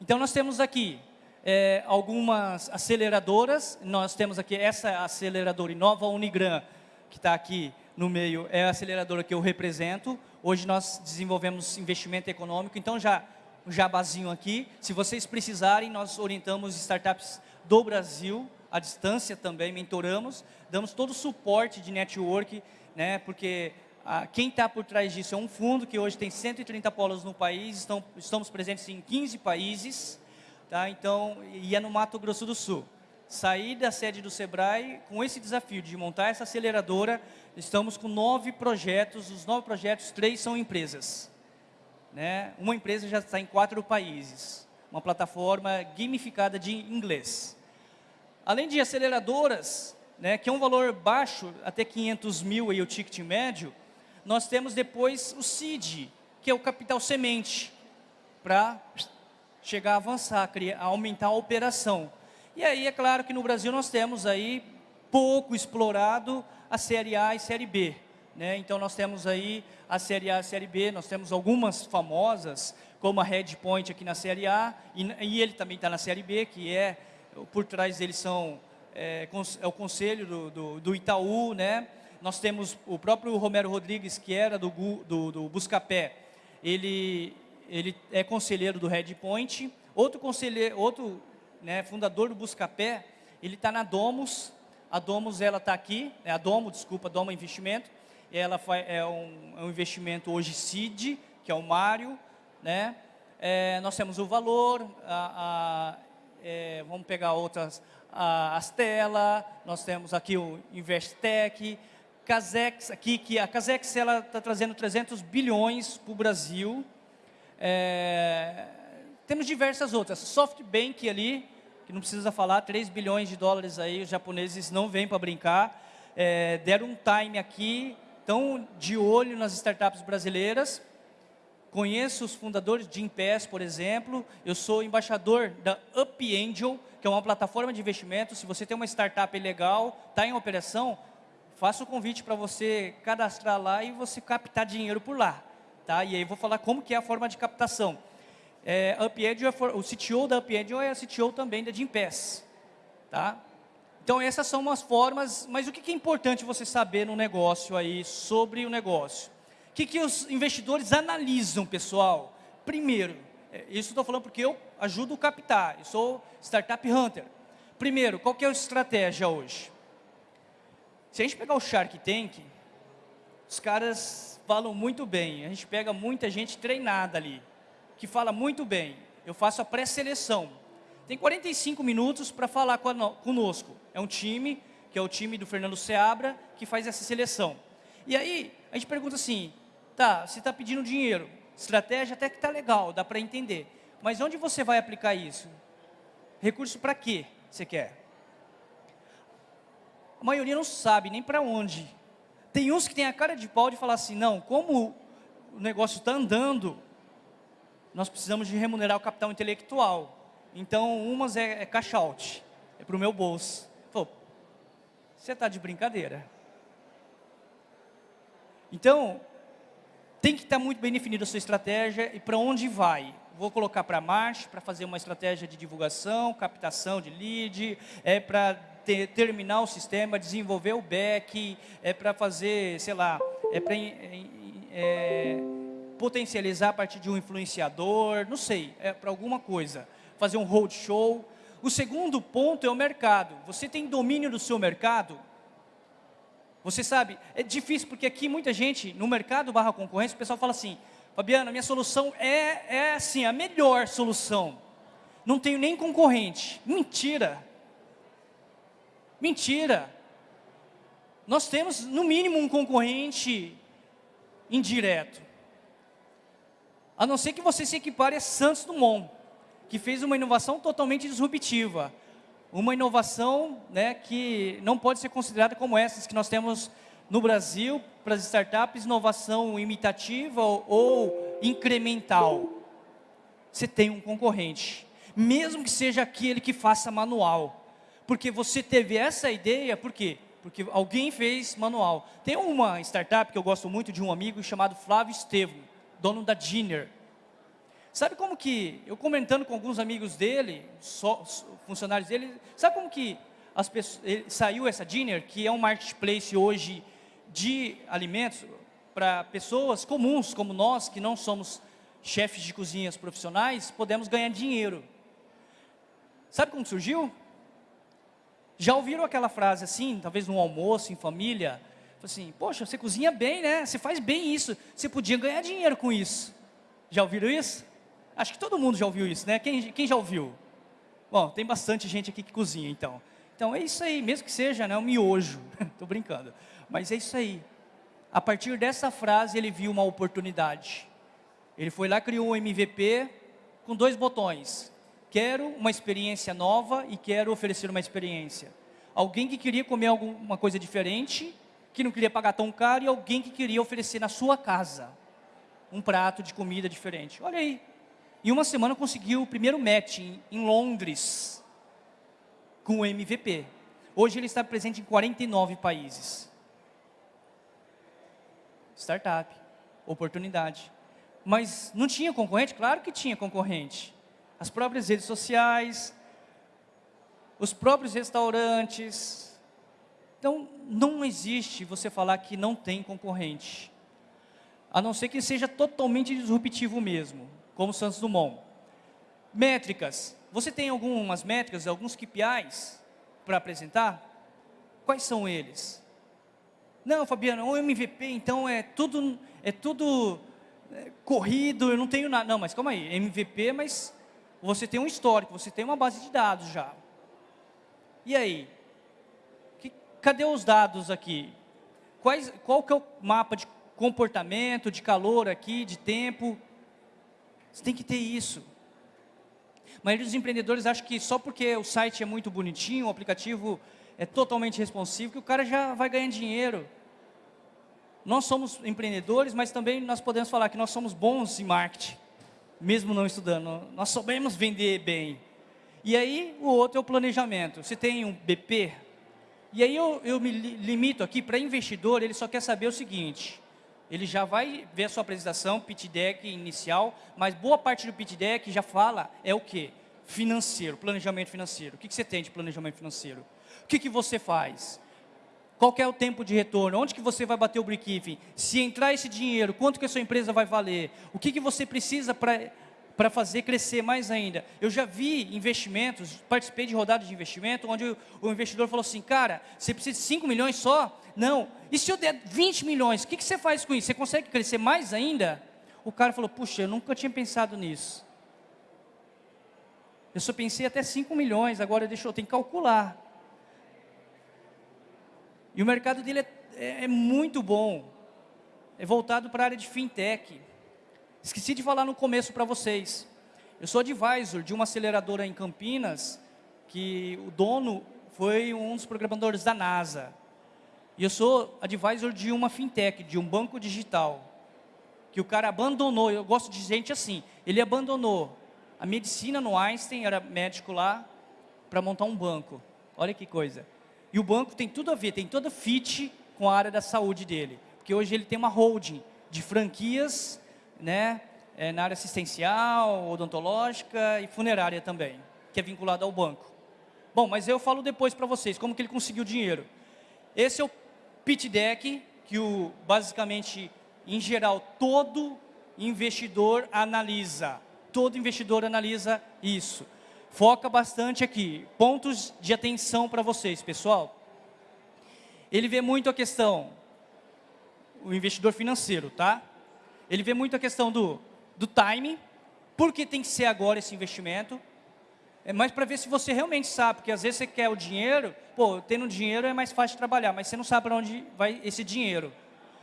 [SPEAKER 1] Então nós temos aqui é, algumas aceleradoras. Nós temos aqui essa aceleradora Inova Unigran, que está aqui no meio, é a aceleradora que eu represento. Hoje nós desenvolvemos investimento econômico, então já um jabazinho aqui. Se vocês precisarem, nós orientamos startups do Brasil, à distância também, mentoramos, damos todo o suporte de network, né, porque ah, quem está por trás disso é um fundo que hoje tem 130 polos no país, estão, estamos presentes em 15 países, Tá? Então, e é no Mato Grosso do Sul. Sair da sede do Sebrae com esse desafio de montar essa aceleradora, estamos com nove projetos, os nove projetos, três são empresas. Né? Uma empresa já está em quatro países, uma plataforma gamificada de inglês. Além de aceleradoras, né, que é um valor baixo, até 500 mil aí o ticket médio, nós temos depois o CID, que é o capital semente, para chegar a avançar, criar, aumentar a operação. E aí, é claro que no Brasil nós temos aí pouco explorado a Série A e Série B. Né? Então, nós temos aí a Série A a Série B, nós temos algumas famosas, como a Red Point aqui na Série A, e, e ele também está na Série B, que é, por trás deles são, é, é o conselho do, do, do, Itaú, né? Nós temos o próprio Romero Rodrigues, que era do, do, do Buscapé, ele ele é conselheiro do Red Point. Outro conselheiro, outro né, fundador do Buscapé, ele está na Domus. A Domus ela está aqui, é a Domo, desculpa, Domo Investimento. Ela é um, é um investimento hoje CID, que é o Mário, né? É, nós temos o valor, a, a, é, vamos pegar outras, a Astela, nós temos aqui o Investec, Casex, aqui, que a Casex está trazendo 300 bilhões para o Brasil, é, temos diversas outras. SoftBank ali, que não precisa falar, 3 bilhões de dólares aí, os japoneses não vêm para brincar. É, deram um time aqui, estão de olho nas startups brasileiras. Conheço os fundadores de Impass, por exemplo. Eu sou embaixador da Up Angel, que é uma plataforma de investimento. Se você tem uma startup legal, está em operação, faço o convite para você cadastrar lá e você captar dinheiro por lá. Tá? E aí vou falar como que é a forma de captação. É, UpAngel, é o CTO da UpAngel é a CTO também da Gimpass. Tá? Então essas são umas formas, mas o que é importante você saber no negócio aí, sobre o negócio? O que, que os investidores analisam, pessoal? Primeiro, é, isso estou falando porque eu ajudo a captar, eu sou Startup Hunter. Primeiro, qual que é a estratégia hoje? Se a gente pegar o Shark Tank, os caras falam muito bem. A gente pega muita gente treinada ali, que fala muito bem. Eu faço a pré-seleção. Tem 45 minutos para falar conosco. É um time, que é o time do Fernando Seabra, que faz essa seleção. E aí, a gente pergunta assim, tá, você está pedindo dinheiro, estratégia até que está legal, dá para entender. Mas onde você vai aplicar isso? Recurso para quê você quer? A maioria não sabe nem para onde tem uns que têm a cara de pau de falar assim, não, como o negócio está andando, nós precisamos de remunerar o capital intelectual. Então, umas é, é cash out, é para o meu bolso. Você está de brincadeira. Então, tem que estar tá muito bem definida a sua estratégia e para onde vai. Vou colocar para marcha, para fazer uma estratégia de divulgação, captação de lead, é para ter, terminar o sistema, desenvolver o back, é para fazer, sei lá, é para é, potencializar a partir de um influenciador, não sei, é para alguma coisa, fazer um roadshow. O segundo ponto é o mercado. Você tem domínio do seu mercado? Você sabe, é difícil porque aqui muita gente, no mercado barra concorrência, o pessoal fala assim, Fabiana, minha solução é, é assim, a melhor solução. Não tenho nem concorrente. Mentira. Mentira. Nós temos, no mínimo, um concorrente indireto. A não ser que você se equipare a Santos Dumont. Que fez uma inovação totalmente disruptiva. Uma inovação né, que não pode ser considerada como essas que nós temos no Brasil para as startups, inovação imitativa ou incremental. Você tem um concorrente, mesmo que seja aquele que faça manual. Porque você teve essa ideia, por quê? Porque alguém fez manual. Tem uma startup que eu gosto muito de um amigo chamado Flávio Estevam, dono da Dinner. Sabe como que, eu comentando com alguns amigos dele, só, funcionários dele, sabe como que as pessoas, ele, saiu essa Dinner, que é um marketplace hoje de alimentos para pessoas comuns como nós, que não somos chefes de cozinhas profissionais, podemos ganhar dinheiro. Sabe como surgiu? Já ouviram aquela frase assim, talvez num almoço, em família? Assim, poxa, você cozinha bem, né? Você faz bem isso. Você podia ganhar dinheiro com isso. Já ouviram isso? Acho que todo mundo já ouviu isso, né? Quem, quem já ouviu? Bom, tem bastante gente aqui que cozinha, então. Então, é isso aí, mesmo que seja né, um miojo. [LAUGHS] Estou brincando. Mas é isso aí. A partir dessa frase, ele viu uma oportunidade. Ele foi lá, criou um MVP com dois botões. Quero uma experiência nova e quero oferecer uma experiência. Alguém que queria comer alguma coisa diferente, que não queria pagar tão caro, e alguém que queria oferecer na sua casa um prato de comida diferente. Olha aí. Em uma semana conseguiu o primeiro match em, em Londres com o MVP. Hoje ele está presente em 49 países. Startup, oportunidade. Mas não tinha concorrente? Claro que tinha concorrente. As próprias redes sociais, os próprios restaurantes. Então, não existe você falar que não tem concorrente. A não ser que seja totalmente disruptivo mesmo, como Santos Dumont. Métricas. Você tem algumas métricas, alguns KPIs para apresentar? Quais são eles? Não, Fabiano, o MVP então é tudo, é tudo é, corrido, eu não tenho nada. Não, mas calma aí, MVP, mas você tem um histórico, você tem uma base de dados já. E aí? Que, cadê os dados aqui? Quais, qual que é o mapa de comportamento, de calor aqui, de tempo? Você tem que ter isso. A maioria dos empreendedores acha que só porque o site é muito bonitinho, o aplicativo é totalmente responsivo, que o cara já vai ganhar dinheiro. Nós somos empreendedores, mas também nós podemos falar que nós somos bons em marketing, mesmo não estudando. Nós sabemos vender bem. E aí, o outro é o planejamento. Você tem um BP, e aí eu, eu me limito aqui, para investidor, ele só quer saber o seguinte, ele já vai ver a sua apresentação, pitch deck inicial, mas boa parte do pitch deck já fala é o quê? Financeiro, planejamento financeiro. O que, que você tem de planejamento financeiro? O que, que você faz? Qual é o tempo de retorno? Onde que você vai bater o break-even? Se entrar esse dinheiro, quanto que a sua empresa vai valer? O que, que você precisa para fazer crescer mais ainda? Eu já vi investimentos, participei de rodadas de investimento, onde o investidor falou assim, cara, você precisa de 5 milhões só? Não. E se eu der 20 milhões, o que, que você faz com isso? Você consegue crescer mais ainda? O cara falou, puxa, eu nunca tinha pensado nisso. Eu só pensei até 5 milhões, agora deixa eu, tenho que calcular. E o mercado dele é, é, é muito bom. É voltado para a área de fintech. Esqueci de falar no começo para vocês. Eu sou advisor de uma aceleradora em Campinas, que o dono foi um dos programadores da NASA. E eu sou advisor de uma fintech, de um banco digital, que o cara abandonou, eu gosto de gente assim, ele abandonou a medicina no Einstein, era médico lá, para montar um banco. Olha que coisa. E o banco tem tudo a ver, tem toda fit com a área da saúde dele. Porque hoje ele tem uma holding de franquias, né, é, na área assistencial, odontológica e funerária também, que é vinculada ao banco. Bom, mas eu falo depois para vocês como que ele conseguiu dinheiro. Esse é o pitch deck que o, basicamente, em geral, todo investidor analisa. Todo investidor analisa isso foca bastante aqui. Pontos de atenção para vocês, pessoal. Ele vê muito a questão, o investidor financeiro, tá? Ele vê muito a questão do, do timing, por que tem que ser agora esse investimento, é mais para ver se você realmente sabe, porque às vezes você quer o dinheiro, pô, tendo dinheiro é mais fácil de trabalhar, mas você não sabe para onde vai esse dinheiro.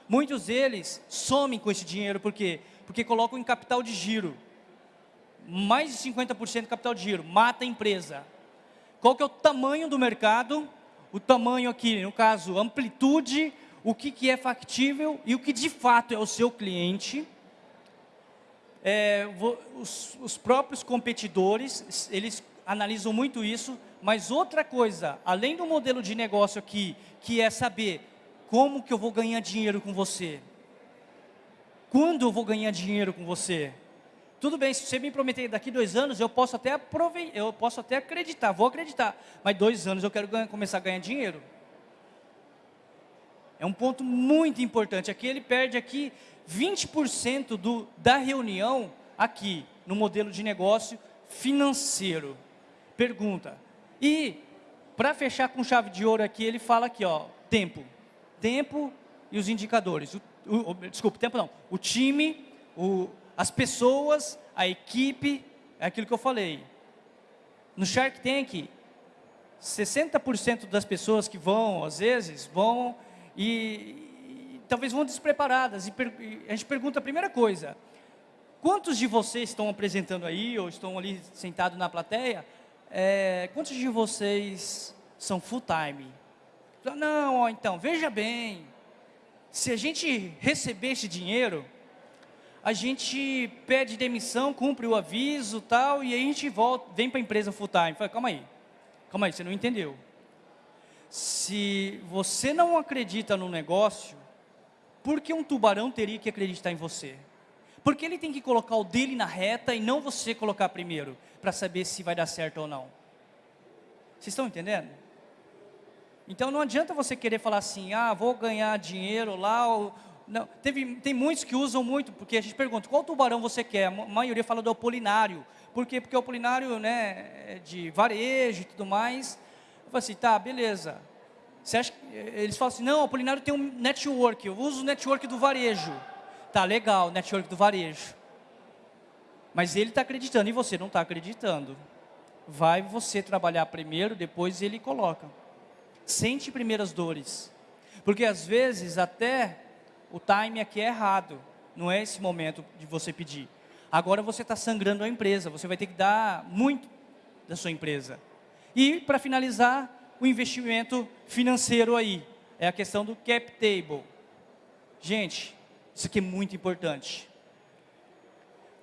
[SPEAKER 1] Muitos deles somem com esse dinheiro, por quê? Porque colocam em capital de giro mais de 50% de capital de giro, mata a empresa. Qual que é o tamanho do mercado? O tamanho aqui, no caso, amplitude, o que, que é factível e o que de fato é o seu cliente. É, os, os próprios competidores, eles analisam muito isso, mas outra coisa, além do modelo de negócio aqui, que é saber como que eu vou ganhar dinheiro com você, quando eu vou ganhar dinheiro com você, tudo bem, se você me prometer daqui dois anos, eu posso até eu posso até acreditar, vou acreditar. Mas dois anos eu quero ganhar, começar a ganhar dinheiro. É um ponto muito importante. Aqui ele perde aqui 20% do, da reunião aqui no modelo de negócio financeiro. Pergunta. E para fechar com chave de ouro aqui, ele fala aqui, ó, tempo. Tempo e os indicadores. O, o, desculpa, tempo não. O time, o, as pessoas, a equipe, é aquilo que eu falei. No Shark Tank, 60% das pessoas que vão, às vezes, vão e, e talvez vão despreparadas. E, per, e a gente pergunta a primeira coisa, quantos de vocês estão apresentando aí, ou estão ali sentados na plateia, é, quantos de vocês são full time? Não, então, veja bem, se a gente receber esse dinheiro, a gente pede demissão, cumpre o aviso tal, e aí a gente volta, vem para a empresa full time. Fala, calma aí, calma aí, você não entendeu. Se você não acredita no negócio, por que um tubarão teria que acreditar em você? Porque ele tem que colocar o dele na reta e não você colocar primeiro, para saber se vai dar certo ou não. Vocês estão entendendo? Então não adianta você querer falar assim, ah, vou ganhar dinheiro lá, ou, não, teve, tem muitos que usam muito, porque a gente pergunta, qual tubarão você quer? A maioria fala do apolinário. Por quê? Porque o apolinário né, é de varejo e tudo mais. Falo assim, tá, beleza. Você acha que, eles falam assim, não, o apolinário tem um network, eu uso o network do varejo. Tá, legal, network do varejo. Mas ele está acreditando e você não está acreditando. Vai você trabalhar primeiro, depois ele coloca. Sente primeiras dores. Porque às vezes até o time aqui é errado. Não é esse momento de você pedir. Agora você está sangrando a empresa, você vai ter que dar muito da sua empresa. E, para finalizar, o investimento financeiro aí. É a questão do cap table. Gente, isso aqui é muito importante.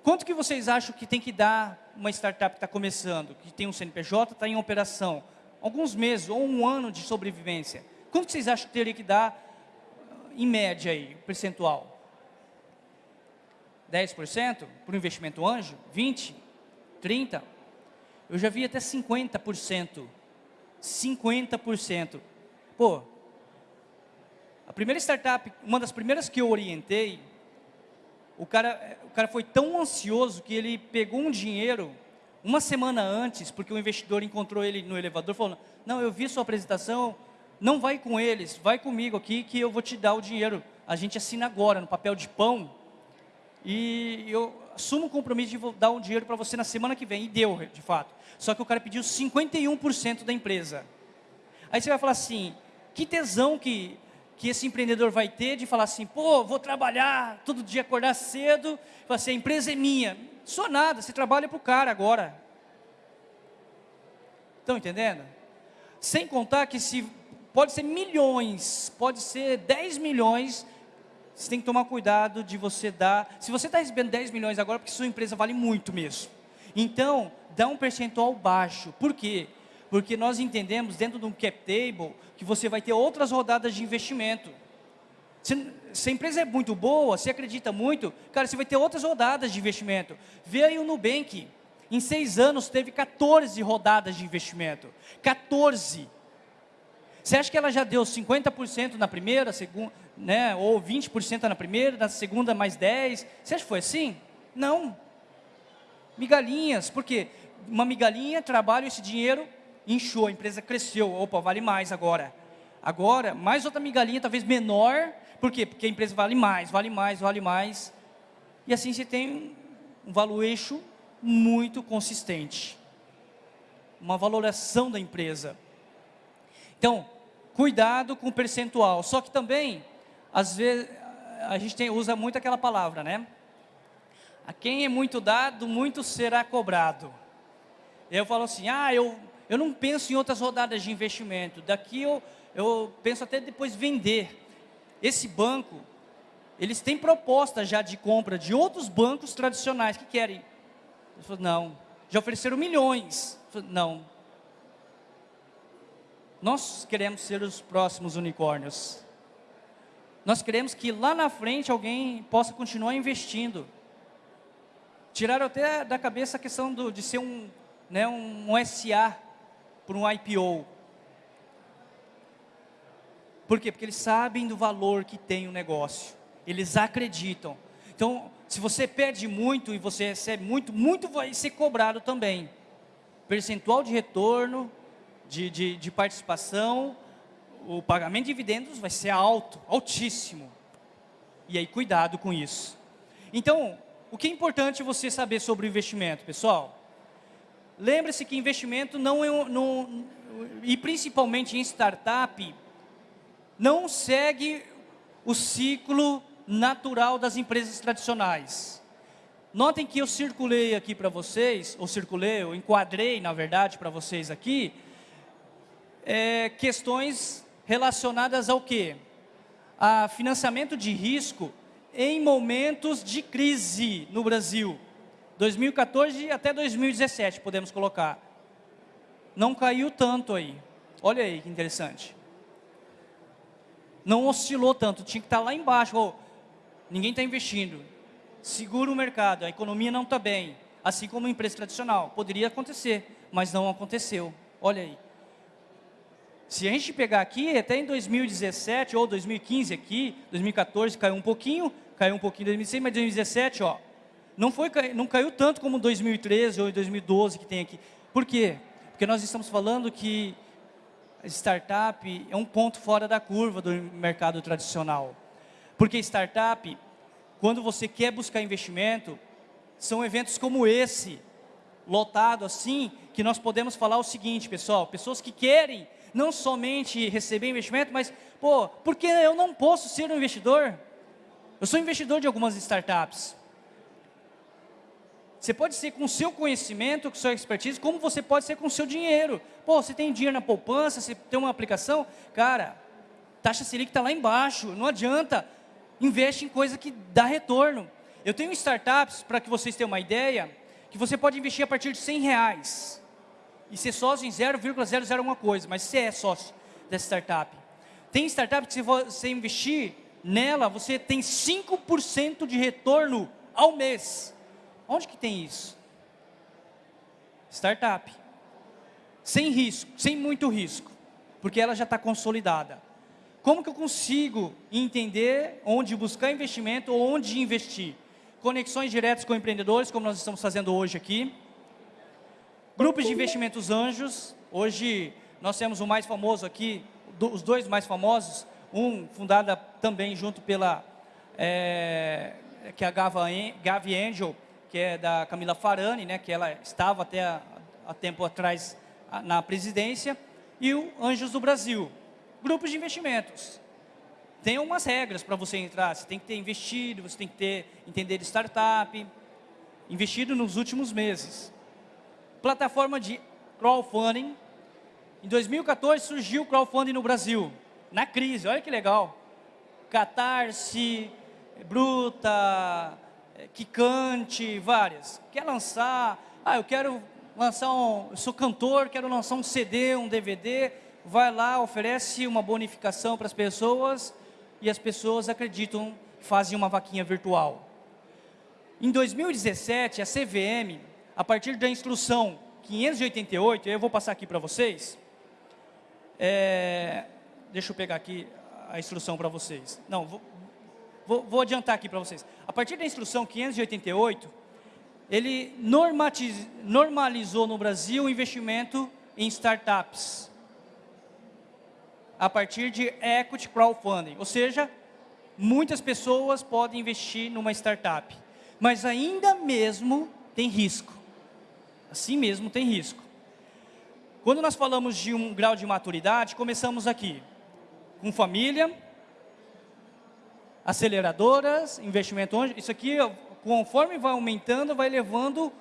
[SPEAKER 1] Quanto que vocês acham que tem que dar uma startup que está começando, que tem um CNPJ, está em operação? Alguns meses ou um ano de sobrevivência. Quanto vocês acham que teria que dar em média aí, percentual? 10% para o investimento anjo? 20%? 30%? Eu já vi até 50%. 50%. Pô, a primeira startup, uma das primeiras que eu orientei, o cara, o cara foi tão ansioso que ele pegou um dinheiro uma semana antes, porque o investidor encontrou ele no elevador, falou, não, eu vi sua apresentação, não vai com eles, vai comigo aqui que eu vou te dar o dinheiro. A gente assina agora no papel de pão e eu assumo o compromisso de dar o dinheiro para você na semana que vem. E deu, de fato. Só que o cara pediu 51% da empresa. Aí você vai falar assim, que tesão que, que esse empreendedor vai ter de falar assim, pô, vou trabalhar todo dia, acordar cedo, falar assim, a empresa é minha. Só nada, você trabalha para o cara agora. Estão entendendo? Sem contar que se pode ser milhões, pode ser 10 milhões, você tem que tomar cuidado de você dar, se você está recebendo 10 milhões agora, porque sua empresa vale muito mesmo. Então, dá um percentual baixo. Por quê? Porque nós entendemos dentro de um cap table que você vai ter outras rodadas de investimento. Se, se, a empresa é muito boa, se acredita muito, cara, você vai ter outras rodadas de investimento. Vê aí o Nubank, em seis anos teve 14 rodadas de investimento. 14. Você acha que ela já deu 50% na primeira, segunda, né, ou 20% na primeira, na segunda mais 10%? Você acha que foi assim? Não. Migalhinhas, por quê? Uma migalhinha, trabalho, esse dinheiro inchou, a empresa cresceu, opa, vale mais agora. Agora, mais outra migalhinha, talvez menor, por quê? Porque a empresa vale mais, vale mais, vale mais. E assim você tem um valuation muito consistente. Uma valoração da empresa. Então, cuidado com o percentual. Só que também, às vezes, a gente tem, usa muito aquela palavra, né? A quem é muito dado, muito será cobrado. Eu falo assim, ah, eu, eu não penso em outras rodadas de investimento. Daqui eu, eu penso até depois vender. Esse banco, eles têm proposta já de compra de outros bancos tradicionais que querem. Eu falo, não. Já ofereceram milhões. Eu falo, não. Nós queremos ser os próximos unicórnios. Nós queremos que lá na frente alguém possa continuar investindo. Tiraram até da cabeça a questão do, de ser um, né, um, SA por um IPO. Por quê? Porque eles sabem do valor que tem o negócio. Eles acreditam. Então, se você perde muito e você recebe muito, muito vai ser cobrado também. Percentual de retorno, de, de, de participação, o pagamento de dividendos vai ser alto, altíssimo. E aí, cuidado com isso. Então, o que é importante você saber sobre o investimento, pessoal? Lembre-se que investimento não é, e principalmente em startup, não segue o ciclo natural das empresas tradicionais. Notem que eu circulei aqui para vocês, ou circulei, eu enquadrei, na verdade, para vocês aqui, é, questões relacionadas ao quê? A financiamento de risco em momentos de crise no Brasil. 2014 até 2017, podemos colocar. Não caiu tanto aí. Olha aí que interessante. Não oscilou tanto, tinha que estar lá embaixo. Oh, ninguém está investindo. Segura o mercado, a economia não está bem. Assim como a empresa tradicional. Poderia acontecer, mas não aconteceu. Olha aí. Se a gente pegar aqui, até em 2017 ou 2015 aqui, 2014 caiu um pouquinho, caiu um pouquinho em 2016, mas 2017, ó, não, foi, não caiu tanto como 2013 ou 2012 que tem aqui. Por quê? Porque nós estamos falando que startup é um ponto fora da curva do mercado tradicional. Porque startup, quando você quer buscar investimento, são eventos como esse, lotado assim, que nós podemos falar o seguinte, pessoal, pessoas que querem não somente receber investimento, mas, pô, por que eu não posso ser um investidor? Eu sou investidor de algumas startups. Você pode ser com o seu conhecimento, com sua expertise, como você pode ser com o seu dinheiro. Pô, você tem dinheiro na poupança, você tem uma aplicação, cara, taxa Selic está lá embaixo, não adianta, investe em coisa que dá retorno. Eu tenho startups, para que vocês tenham uma ideia, que você pode investir a partir de 100 reais e ser sócio em 0,00 alguma coisa, mas você é sócio dessa startup. Tem startup que se você investir nela, você tem 5% de retorno ao mês. Onde que tem isso? Startup. Sem risco, sem muito risco, porque ela já está consolidada. Como que eu consigo entender onde buscar investimento ou onde investir? Conexões diretas com empreendedores, como nós estamos fazendo hoje aqui. Grupos de investimentos anjos, hoje nós temos o mais famoso aqui, os dois mais famosos, um fundada também junto pela, é, que é a Gavi Angel, que é da Camila Farani, né, que ela estava até há, tempo atrás na presidência, e o Anjos do Brasil. Grupos de investimentos. Tem algumas regras para você entrar, você tem que ter investido, você tem que ter, entender de startup, investido nos últimos meses plataforma de crowdfunding. Em 2014 surgiu o crowdfunding no Brasil, na crise, olha que legal. Catarse, Bruta, Kikante, várias. Quer lançar, ah, eu quero lançar um, eu sou cantor, quero lançar um CD, um DVD, vai lá, oferece uma bonificação para as pessoas e as pessoas acreditam, fazem uma vaquinha virtual. Em 2017, a CVM a partir da instrução 588, eu vou passar aqui para vocês. É, deixa eu pegar aqui a instrução para vocês. Não, vou, vou, vou adiantar aqui para vocês. A partir da instrução 588, ele normalizou no Brasil o investimento em startups. A partir de equity crowdfunding. Ou seja, muitas pessoas podem investir numa startup. Mas ainda mesmo tem risco assim mesmo tem risco. Quando nós falamos de um grau de maturidade, começamos aqui, com família, aceleradoras, investimento onde, isso aqui conforme vai aumentando, vai levando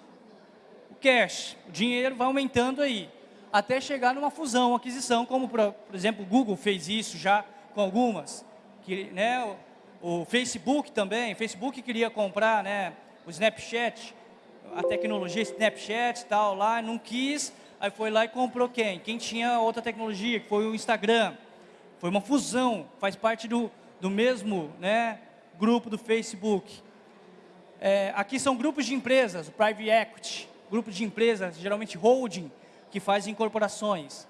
[SPEAKER 1] o cash, o dinheiro vai aumentando aí, até chegar numa fusão, aquisição, como, por, exemplo, o Google fez isso já com algumas, que, né, o, o Facebook também, o Facebook queria comprar né, o Snapchat, a tecnologia Snapchat e tal lá, não quis, aí foi lá e comprou quem? Quem tinha outra tecnologia, que foi o Instagram. Foi uma fusão, faz parte do, do mesmo né, grupo do Facebook. É, aqui são grupos de empresas, o Private Equity, grupos de empresas, geralmente holding, que fazem incorporações.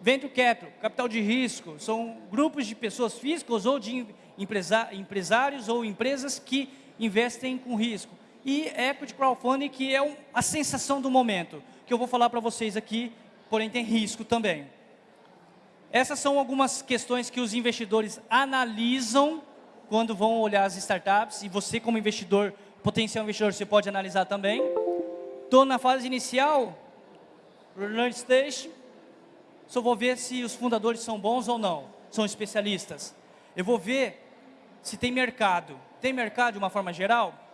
[SPEAKER 1] Venture Capital, capital de risco, são grupos de pessoas físicas ou de empresa, empresários ou empresas que investem com risco e Equity Crowdfunding, que é um, a sensação do momento, que eu vou falar para vocês aqui, porém tem risco também. Essas são algumas questões que os investidores analisam quando vão olhar as startups, e você como investidor, potencial investidor, você pode analisar também. Estou na fase inicial, early stage, só vou ver se os fundadores são bons ou não, são especialistas. Eu vou ver se tem mercado. Tem mercado de uma forma geral?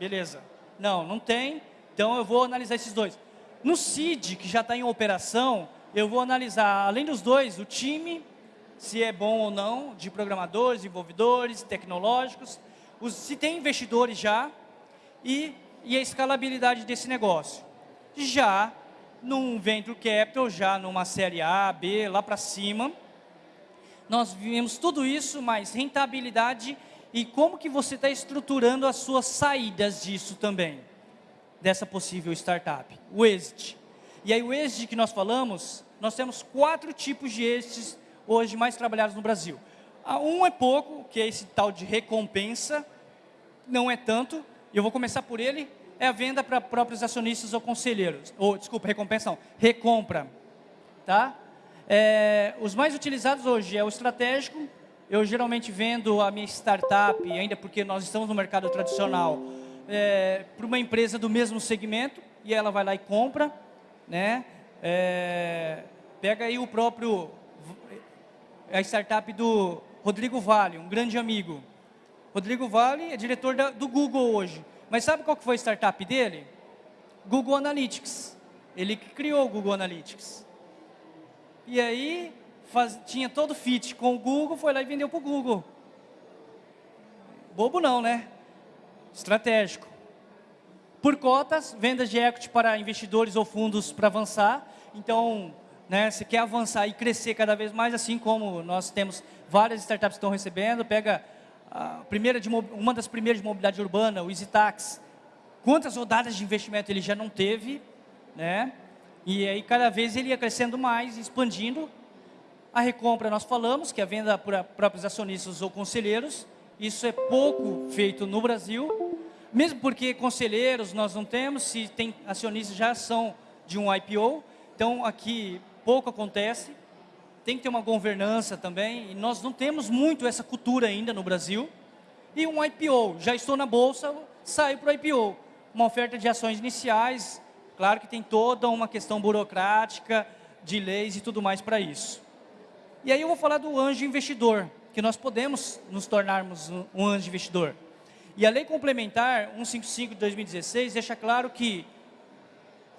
[SPEAKER 1] Beleza. Não, não tem. Então eu vou analisar esses dois. No CID, que já está em operação, eu vou analisar, além dos dois, o time, se é bom ou não, de programadores, desenvolvedores, tecnológicos, os, se tem investidores já, e, e a escalabilidade desse negócio. Já num Venture Capital, já numa série A, B, lá para cima, nós vimos tudo isso, mais rentabilidade e como que você está estruturando as suas saídas disso também, dessa possível startup. O exit. E aí o exit que nós falamos, nós temos quatro tipos de exits hoje mais trabalhados no Brasil. Ah, um é pouco, que é esse tal de recompensa, não é tanto, eu vou começar por ele, é a venda para próprios acionistas ou conselheiros, ou desculpa, recompensa não, recompra, tá? É, os mais utilizados hoje é o estratégico, eu geralmente vendo a minha startup, ainda porque nós estamos no mercado tradicional, é, para uma empresa do mesmo segmento, e ela vai lá e compra, né? É, pega aí o próprio, a startup do Rodrigo Vale, um grande amigo. Rodrigo Vale é diretor da, do Google hoje. Mas sabe qual que foi a startup dele? Google Analytics. Ele que criou o Google Analytics. E aí, faz, tinha todo fit com o Google, foi lá e vendeu para o Google. Bobo não, né? Estratégico. Por cotas, vendas de equity para investidores ou fundos para avançar. Então, né, você quer avançar e crescer cada vez mais, assim como nós temos várias startups que estão recebendo. Pega a primeira de, uma das primeiras de mobilidade urbana, o EasyTax. Quantas rodadas de investimento ele já não teve, né? E aí cada vez ele ia crescendo mais, expandindo a recompra nós falamos, que é a venda para próprios acionistas ou conselheiros. Isso é pouco feito no Brasil, mesmo porque conselheiros nós não temos, se tem acionistas já são de um IPO. Então aqui pouco acontece. Tem que ter uma governança também, e nós não temos muito essa cultura ainda no Brasil. E um IPO, já estou na bolsa, saio para o IPO. Uma oferta de ações iniciais, claro que tem toda uma questão burocrática, de leis e tudo mais para isso. E aí eu vou falar do anjo investidor, que nós podemos nos tornarmos um anjo investidor. E a lei complementar 155 de 2016 deixa claro que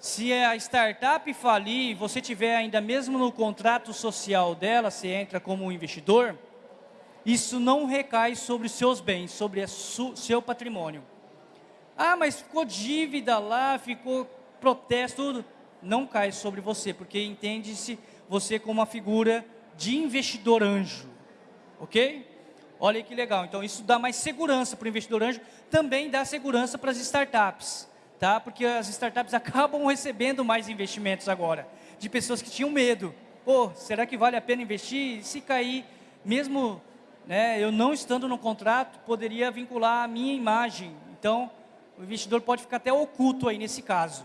[SPEAKER 1] se a startup falir, você tiver ainda mesmo no contrato social dela, você entra como investidor, isso não recai sobre os seus bens, sobre o seu patrimônio. Ah, mas ficou dívida lá, ficou protesto, tudo. Não cai sobre você, porque entende-se você como uma figura de investidor anjo, ok? Olha que legal, então isso dá mais segurança para o investidor anjo, também dá segurança para as startups, tá? Porque as startups [LAUGHS] acabam recebendo mais investimentos agora, de pessoas que tinham medo. Pô, será que vale a pena investir? Se cair, mesmo né, eu não estando no contrato, poderia vincular a minha imagem. Então, o investidor pode ficar até oculto aí nesse caso.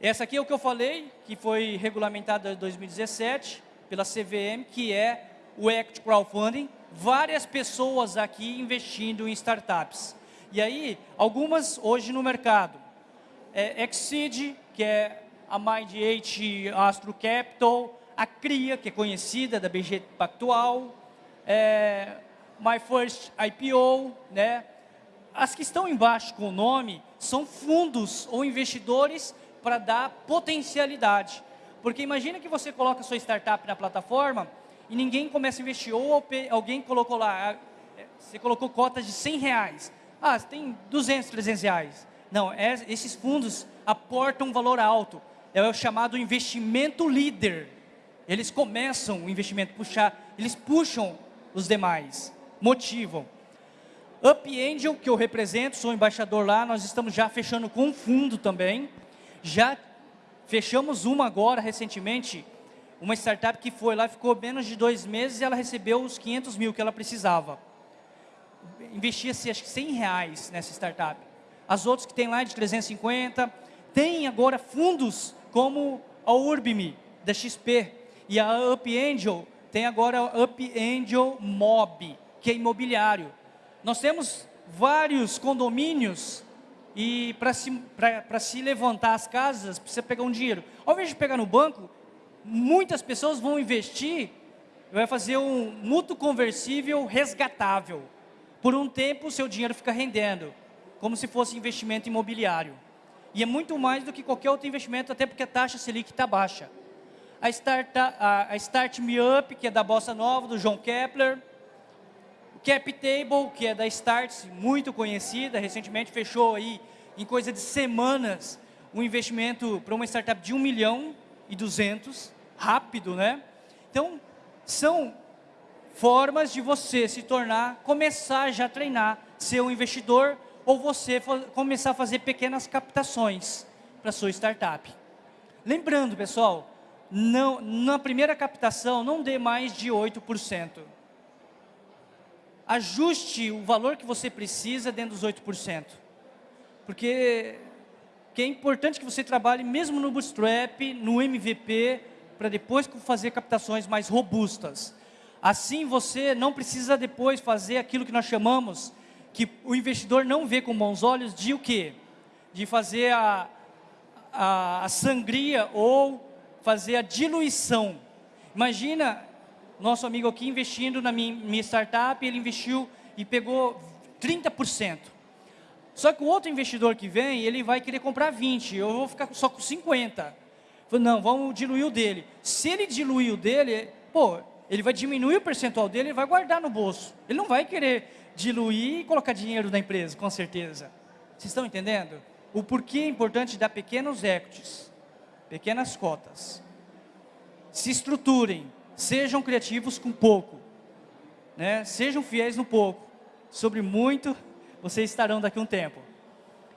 [SPEAKER 1] Essa aqui é o que eu falei, que foi regulamentada em 2017, pela CVM, que é o Equity Crowdfunding, várias pessoas aqui investindo em startups. E aí, algumas hoje no mercado. É Exceed, que é a Mind8 Astro Capital, a CRIA, que é conhecida da BG Pactual, é, My First IPO, né? as que estão embaixo com o nome são fundos ou investidores para dar potencialidade. Porque imagina que você coloca sua startup na plataforma e ninguém começa a investir. Ou alguém colocou lá, é, você colocou cotas de 100 reais. Ah, tem 200, 300 reais. Não, é, esses fundos aportam um valor alto. É o chamado investimento líder. Eles começam o investimento, puxar, eles puxam os demais, motivam. Up Angel, que eu represento, sou embaixador lá, nós estamos já fechando com um fundo também. Já fechamos uma agora, recentemente, uma startup que foi lá, ficou menos de dois meses e ela recebeu os 500 mil que ela precisava. Investia-se, acho que 100 reais nessa startup. As outras que tem lá é de 350. Tem agora fundos como a Urbime, da XP. E a Up Angel, tem agora a Up Angel Mob, que é imobiliário. Nós temos vários condomínios e para se, se levantar as casas, precisa pegar um dinheiro. Ao invés de pegar no banco, muitas pessoas vão investir, vai fazer um mútuo conversível resgatável. Por um tempo, o seu dinheiro fica rendendo, como se fosse investimento imobiliário. E é muito mais do que qualquer outro investimento, até porque a taxa Selic está baixa. A Start, a, a Start Me Up, que é da Bossa Nova, do João Kepler, Cap Table, que é da Starts, muito conhecida, recentemente fechou aí em coisa de semanas um investimento para uma startup de 1 milhão e 200, rápido, né? Então, são formas de você se tornar, começar já a treinar, ser um investidor ou você começar a fazer pequenas captações para sua startup. Lembrando, pessoal, não, na primeira captação não dê mais de 8% ajuste o valor que você precisa dentro dos 8%. Porque que é importante que você trabalhe mesmo no Bootstrap, no MVP, para depois fazer captações mais robustas. Assim você não precisa depois fazer aquilo que nós chamamos, que o investidor não vê com bons olhos, de o quê? De fazer a, a, a sangria ou fazer a diluição. Imagina nosso amigo aqui investindo na minha, startup, ele investiu e pegou 30%. Só que o outro investidor que vem, ele vai querer comprar 20, eu vou ficar só com 50. Falei, não, vamos diluir o dele. Se ele diluir o dele, pô, ele vai diminuir o percentual dele e vai guardar no bolso. Ele não vai querer diluir e colocar dinheiro na empresa, com certeza. Vocês estão entendendo? O porquê é importante dar pequenos equities, pequenas cotas. Se estruturem, Sejam criativos com pouco. Né? Sejam fiéis no pouco. Sobre muito, vocês estarão daqui a um tempo.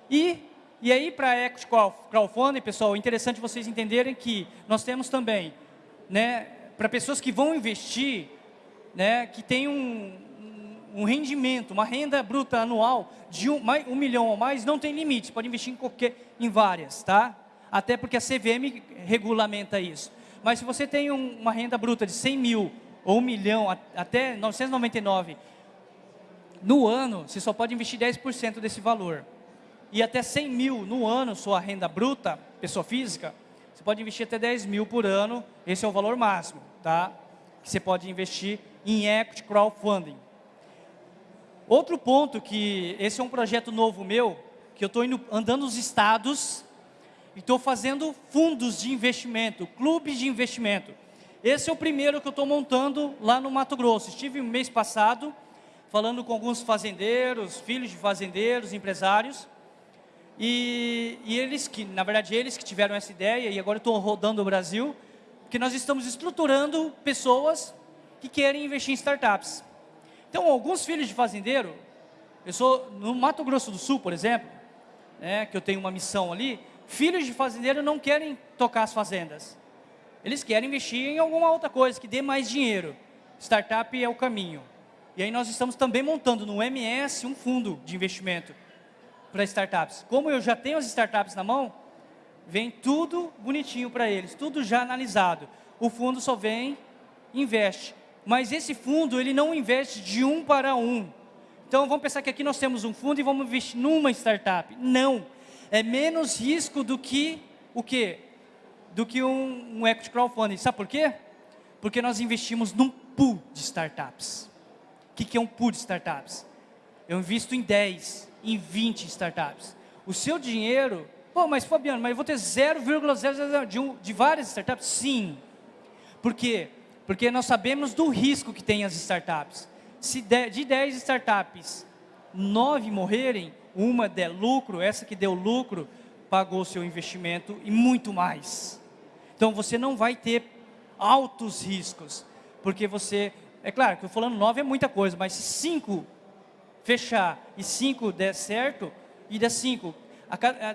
[SPEAKER 1] E, e aí, para Equity Crowdfunding, pessoal, é interessante vocês entenderem que nós temos também, né, para pessoas que vão investir, né, que tem um, um rendimento, uma renda bruta anual de um, um milhão ou mais, não tem limite, pode investir em qualquer, em várias, tá? Até porque a CVM regulamenta isso. Mas se você tem um, uma renda bruta de 100 mil ou 1 milhão até 999 no ano, você só pode investir 10% desse valor. E até 100 mil no ano, sua renda bruta, pessoa física, você pode investir até 10 mil por ano, esse é o valor máximo, tá? Que você pode investir em equity crowdfunding. Outro ponto que, esse é um projeto novo meu, que eu estou andando nos estados estou fazendo fundos de investimento, clubes de investimento. Esse é o primeiro que eu estou montando lá no Mato Grosso. Estive no mês passado falando com alguns fazendeiros, filhos de fazendeiros, empresários, e, e eles que, na verdade, eles que tiveram essa ideia, e agora estou rodando o Brasil, que nós estamos estruturando pessoas que querem investir em startups. Então, alguns filhos de fazendeiro, eu sou no Mato Grosso do Sul, por exemplo, né, que eu tenho uma missão ali, Filhos de fazendeiro não querem tocar as fazendas. Eles querem investir em alguma outra coisa que dê mais dinheiro. Startup é o caminho. E aí nós estamos também montando no MS um fundo de investimento para startups. Como eu já tenho as startups na mão, vem tudo bonitinho para eles, tudo já analisado. O fundo só vem, investe. Mas esse fundo, ele não investe de um para um. Então, vamos pensar que aqui nós temos um fundo e vamos investir numa startup. Não é menos risco do que o quê? Do que um, um equity crowdfunding. Sabe por quê? Porque nós investimos num pool de startups. O que, que é um pool de startups? Eu invisto em 10, em 20 startups. O seu dinheiro, pô, mas Fabiano, mas eu vou ter 0,00 de, um, de várias startups? Sim. Por quê? Porque nós sabemos do risco que tem as startups. Se de 10 startups, 9 morrerem, uma der lucro, essa que deu lucro, pagou seu investimento e muito mais. Então, você não vai ter altos riscos, porque você... É claro que eu falando 9 é muita coisa, mas se 5 fechar e 5 der certo, e der 5,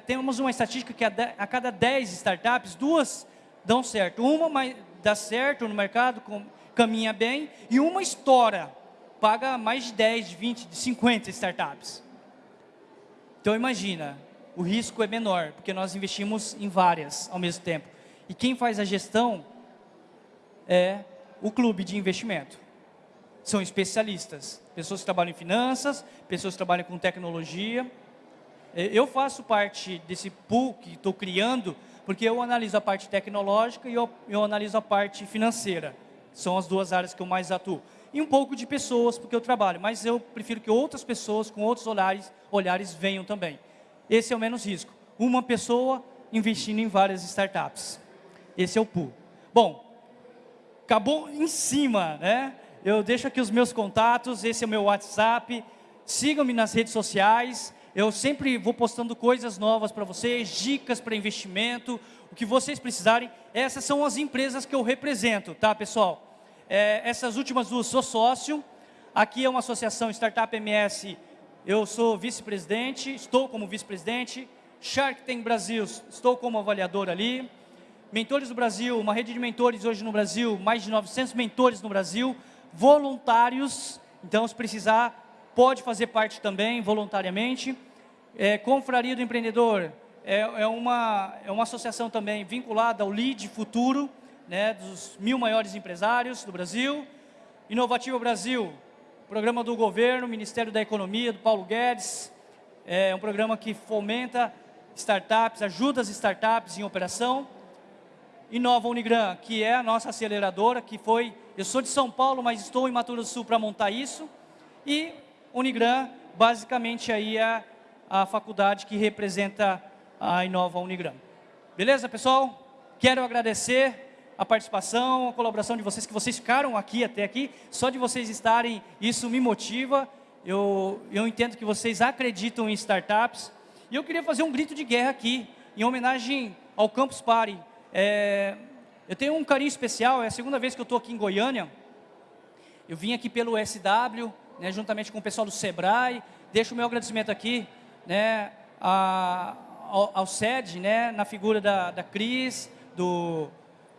[SPEAKER 1] temos uma estatística que a cada 10 startups, duas dão certo. Uma dá certo no mercado, caminha bem, e uma estoura, paga mais de 10, de 20, de 50 startups. Então imagina, o risco é menor, porque nós investimos em várias ao mesmo tempo. E quem faz a gestão é o clube de investimento. São especialistas, pessoas que trabalham em finanças, pessoas que trabalham com tecnologia. É, eu faço parte desse pool que estou criando, porque eu analiso a parte tecnológica e eu, eu analiso a parte financeira. São as duas áreas que eu mais atuo. E um pouco de pessoas, porque eu trabalho, mas eu prefiro que outras pessoas com outros olhares, olhares venham também. Esse é o menos risco. Uma pessoa investindo em várias startups. Esse é o pool. Bom, acabou em cima, né? Eu deixo aqui os meus contatos, esse é o meu WhatsApp. Sigam-me nas redes sociais. Eu sempre vou postando coisas novas para vocês, dicas para investimento, o que vocês precisarem. Essas são as empresas que eu represento, tá, pessoal? É, essas últimas duas sou sócio. Aqui é uma associação Startup MS. Eu sou vice-presidente, estou como vice-presidente. Shark Tank Brasil, estou como avaliador ali. Mentores do Brasil, uma rede de mentores hoje no Brasil, mais de 900 mentores no Brasil, voluntários, então se precisar, pode fazer parte também, voluntariamente. É, Confraria do Empreendedor é, é, uma, é uma associação também vinculada ao LEAD Futuro, né, dos mil maiores empresários do Brasil. Inovativo Brasil, programa do governo, Ministério da Economia, do Paulo Guedes, é um programa que fomenta startups, ajuda as startups em operação. Inova Unigran, que é a nossa aceleradora, que foi, eu sou de São Paulo, mas estou em Mato Grosso do Sul para montar isso. E Unigran, basicamente aí é a faculdade que representa a Inova Unigran. Beleza, pessoal? Quero agradecer a participação, a colaboração de vocês, que vocês ficaram aqui até aqui. Só de vocês estarem, isso me motiva. Eu, eu entendo que vocês acreditam em startups. E eu queria fazer um grito de guerra aqui, em homenagem ao Campus Party. É, eu tenho um carinho especial, é a segunda vez que eu estou aqui em Goiânia. Eu vim aqui pelo SW, né, juntamente com o pessoal do Sebrae. Deixo o meu agradecimento aqui né, a, ao, ao SED, né, na figura da, da Cris, do,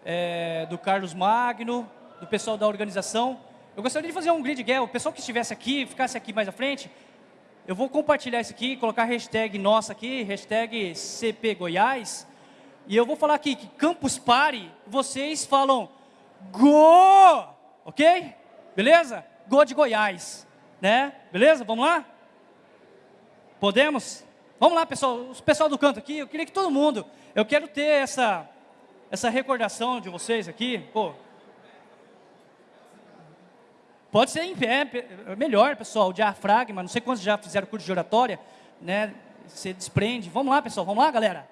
[SPEAKER 1] é, do Carlos Magno, do pessoal da organização. Eu gostaria de fazer um grid guerra, o pessoal que estivesse aqui, ficasse aqui mais à frente, eu vou compartilhar isso aqui, colocar hashtag nossa aqui, hashtag CP Goiás, e eu vou falar aqui que Campus Party, vocês falam Go! Ok? Beleza? Go de Goiás. Né? Beleza? Vamos lá? Podemos? Vamos lá, pessoal. O pessoal do canto aqui, eu queria que todo mundo, eu quero ter essa, essa recordação de vocês aqui. Pô, Pode ser em pé, melhor, pessoal, diafragma, não sei quantos já fizeram curso de oratória, né? Você desprende. Vamos lá, pessoal, vamos lá, galera.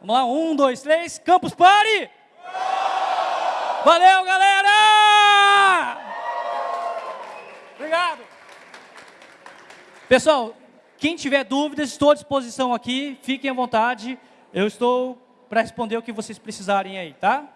[SPEAKER 1] Vamos lá, um, dois, três, Campus Party! Valeu, galera! Obrigado. Pessoal, quem tiver dúvidas, estou à disposição aqui, fiquem à vontade. Eu estou para responder o que vocês precisarem aí, tá?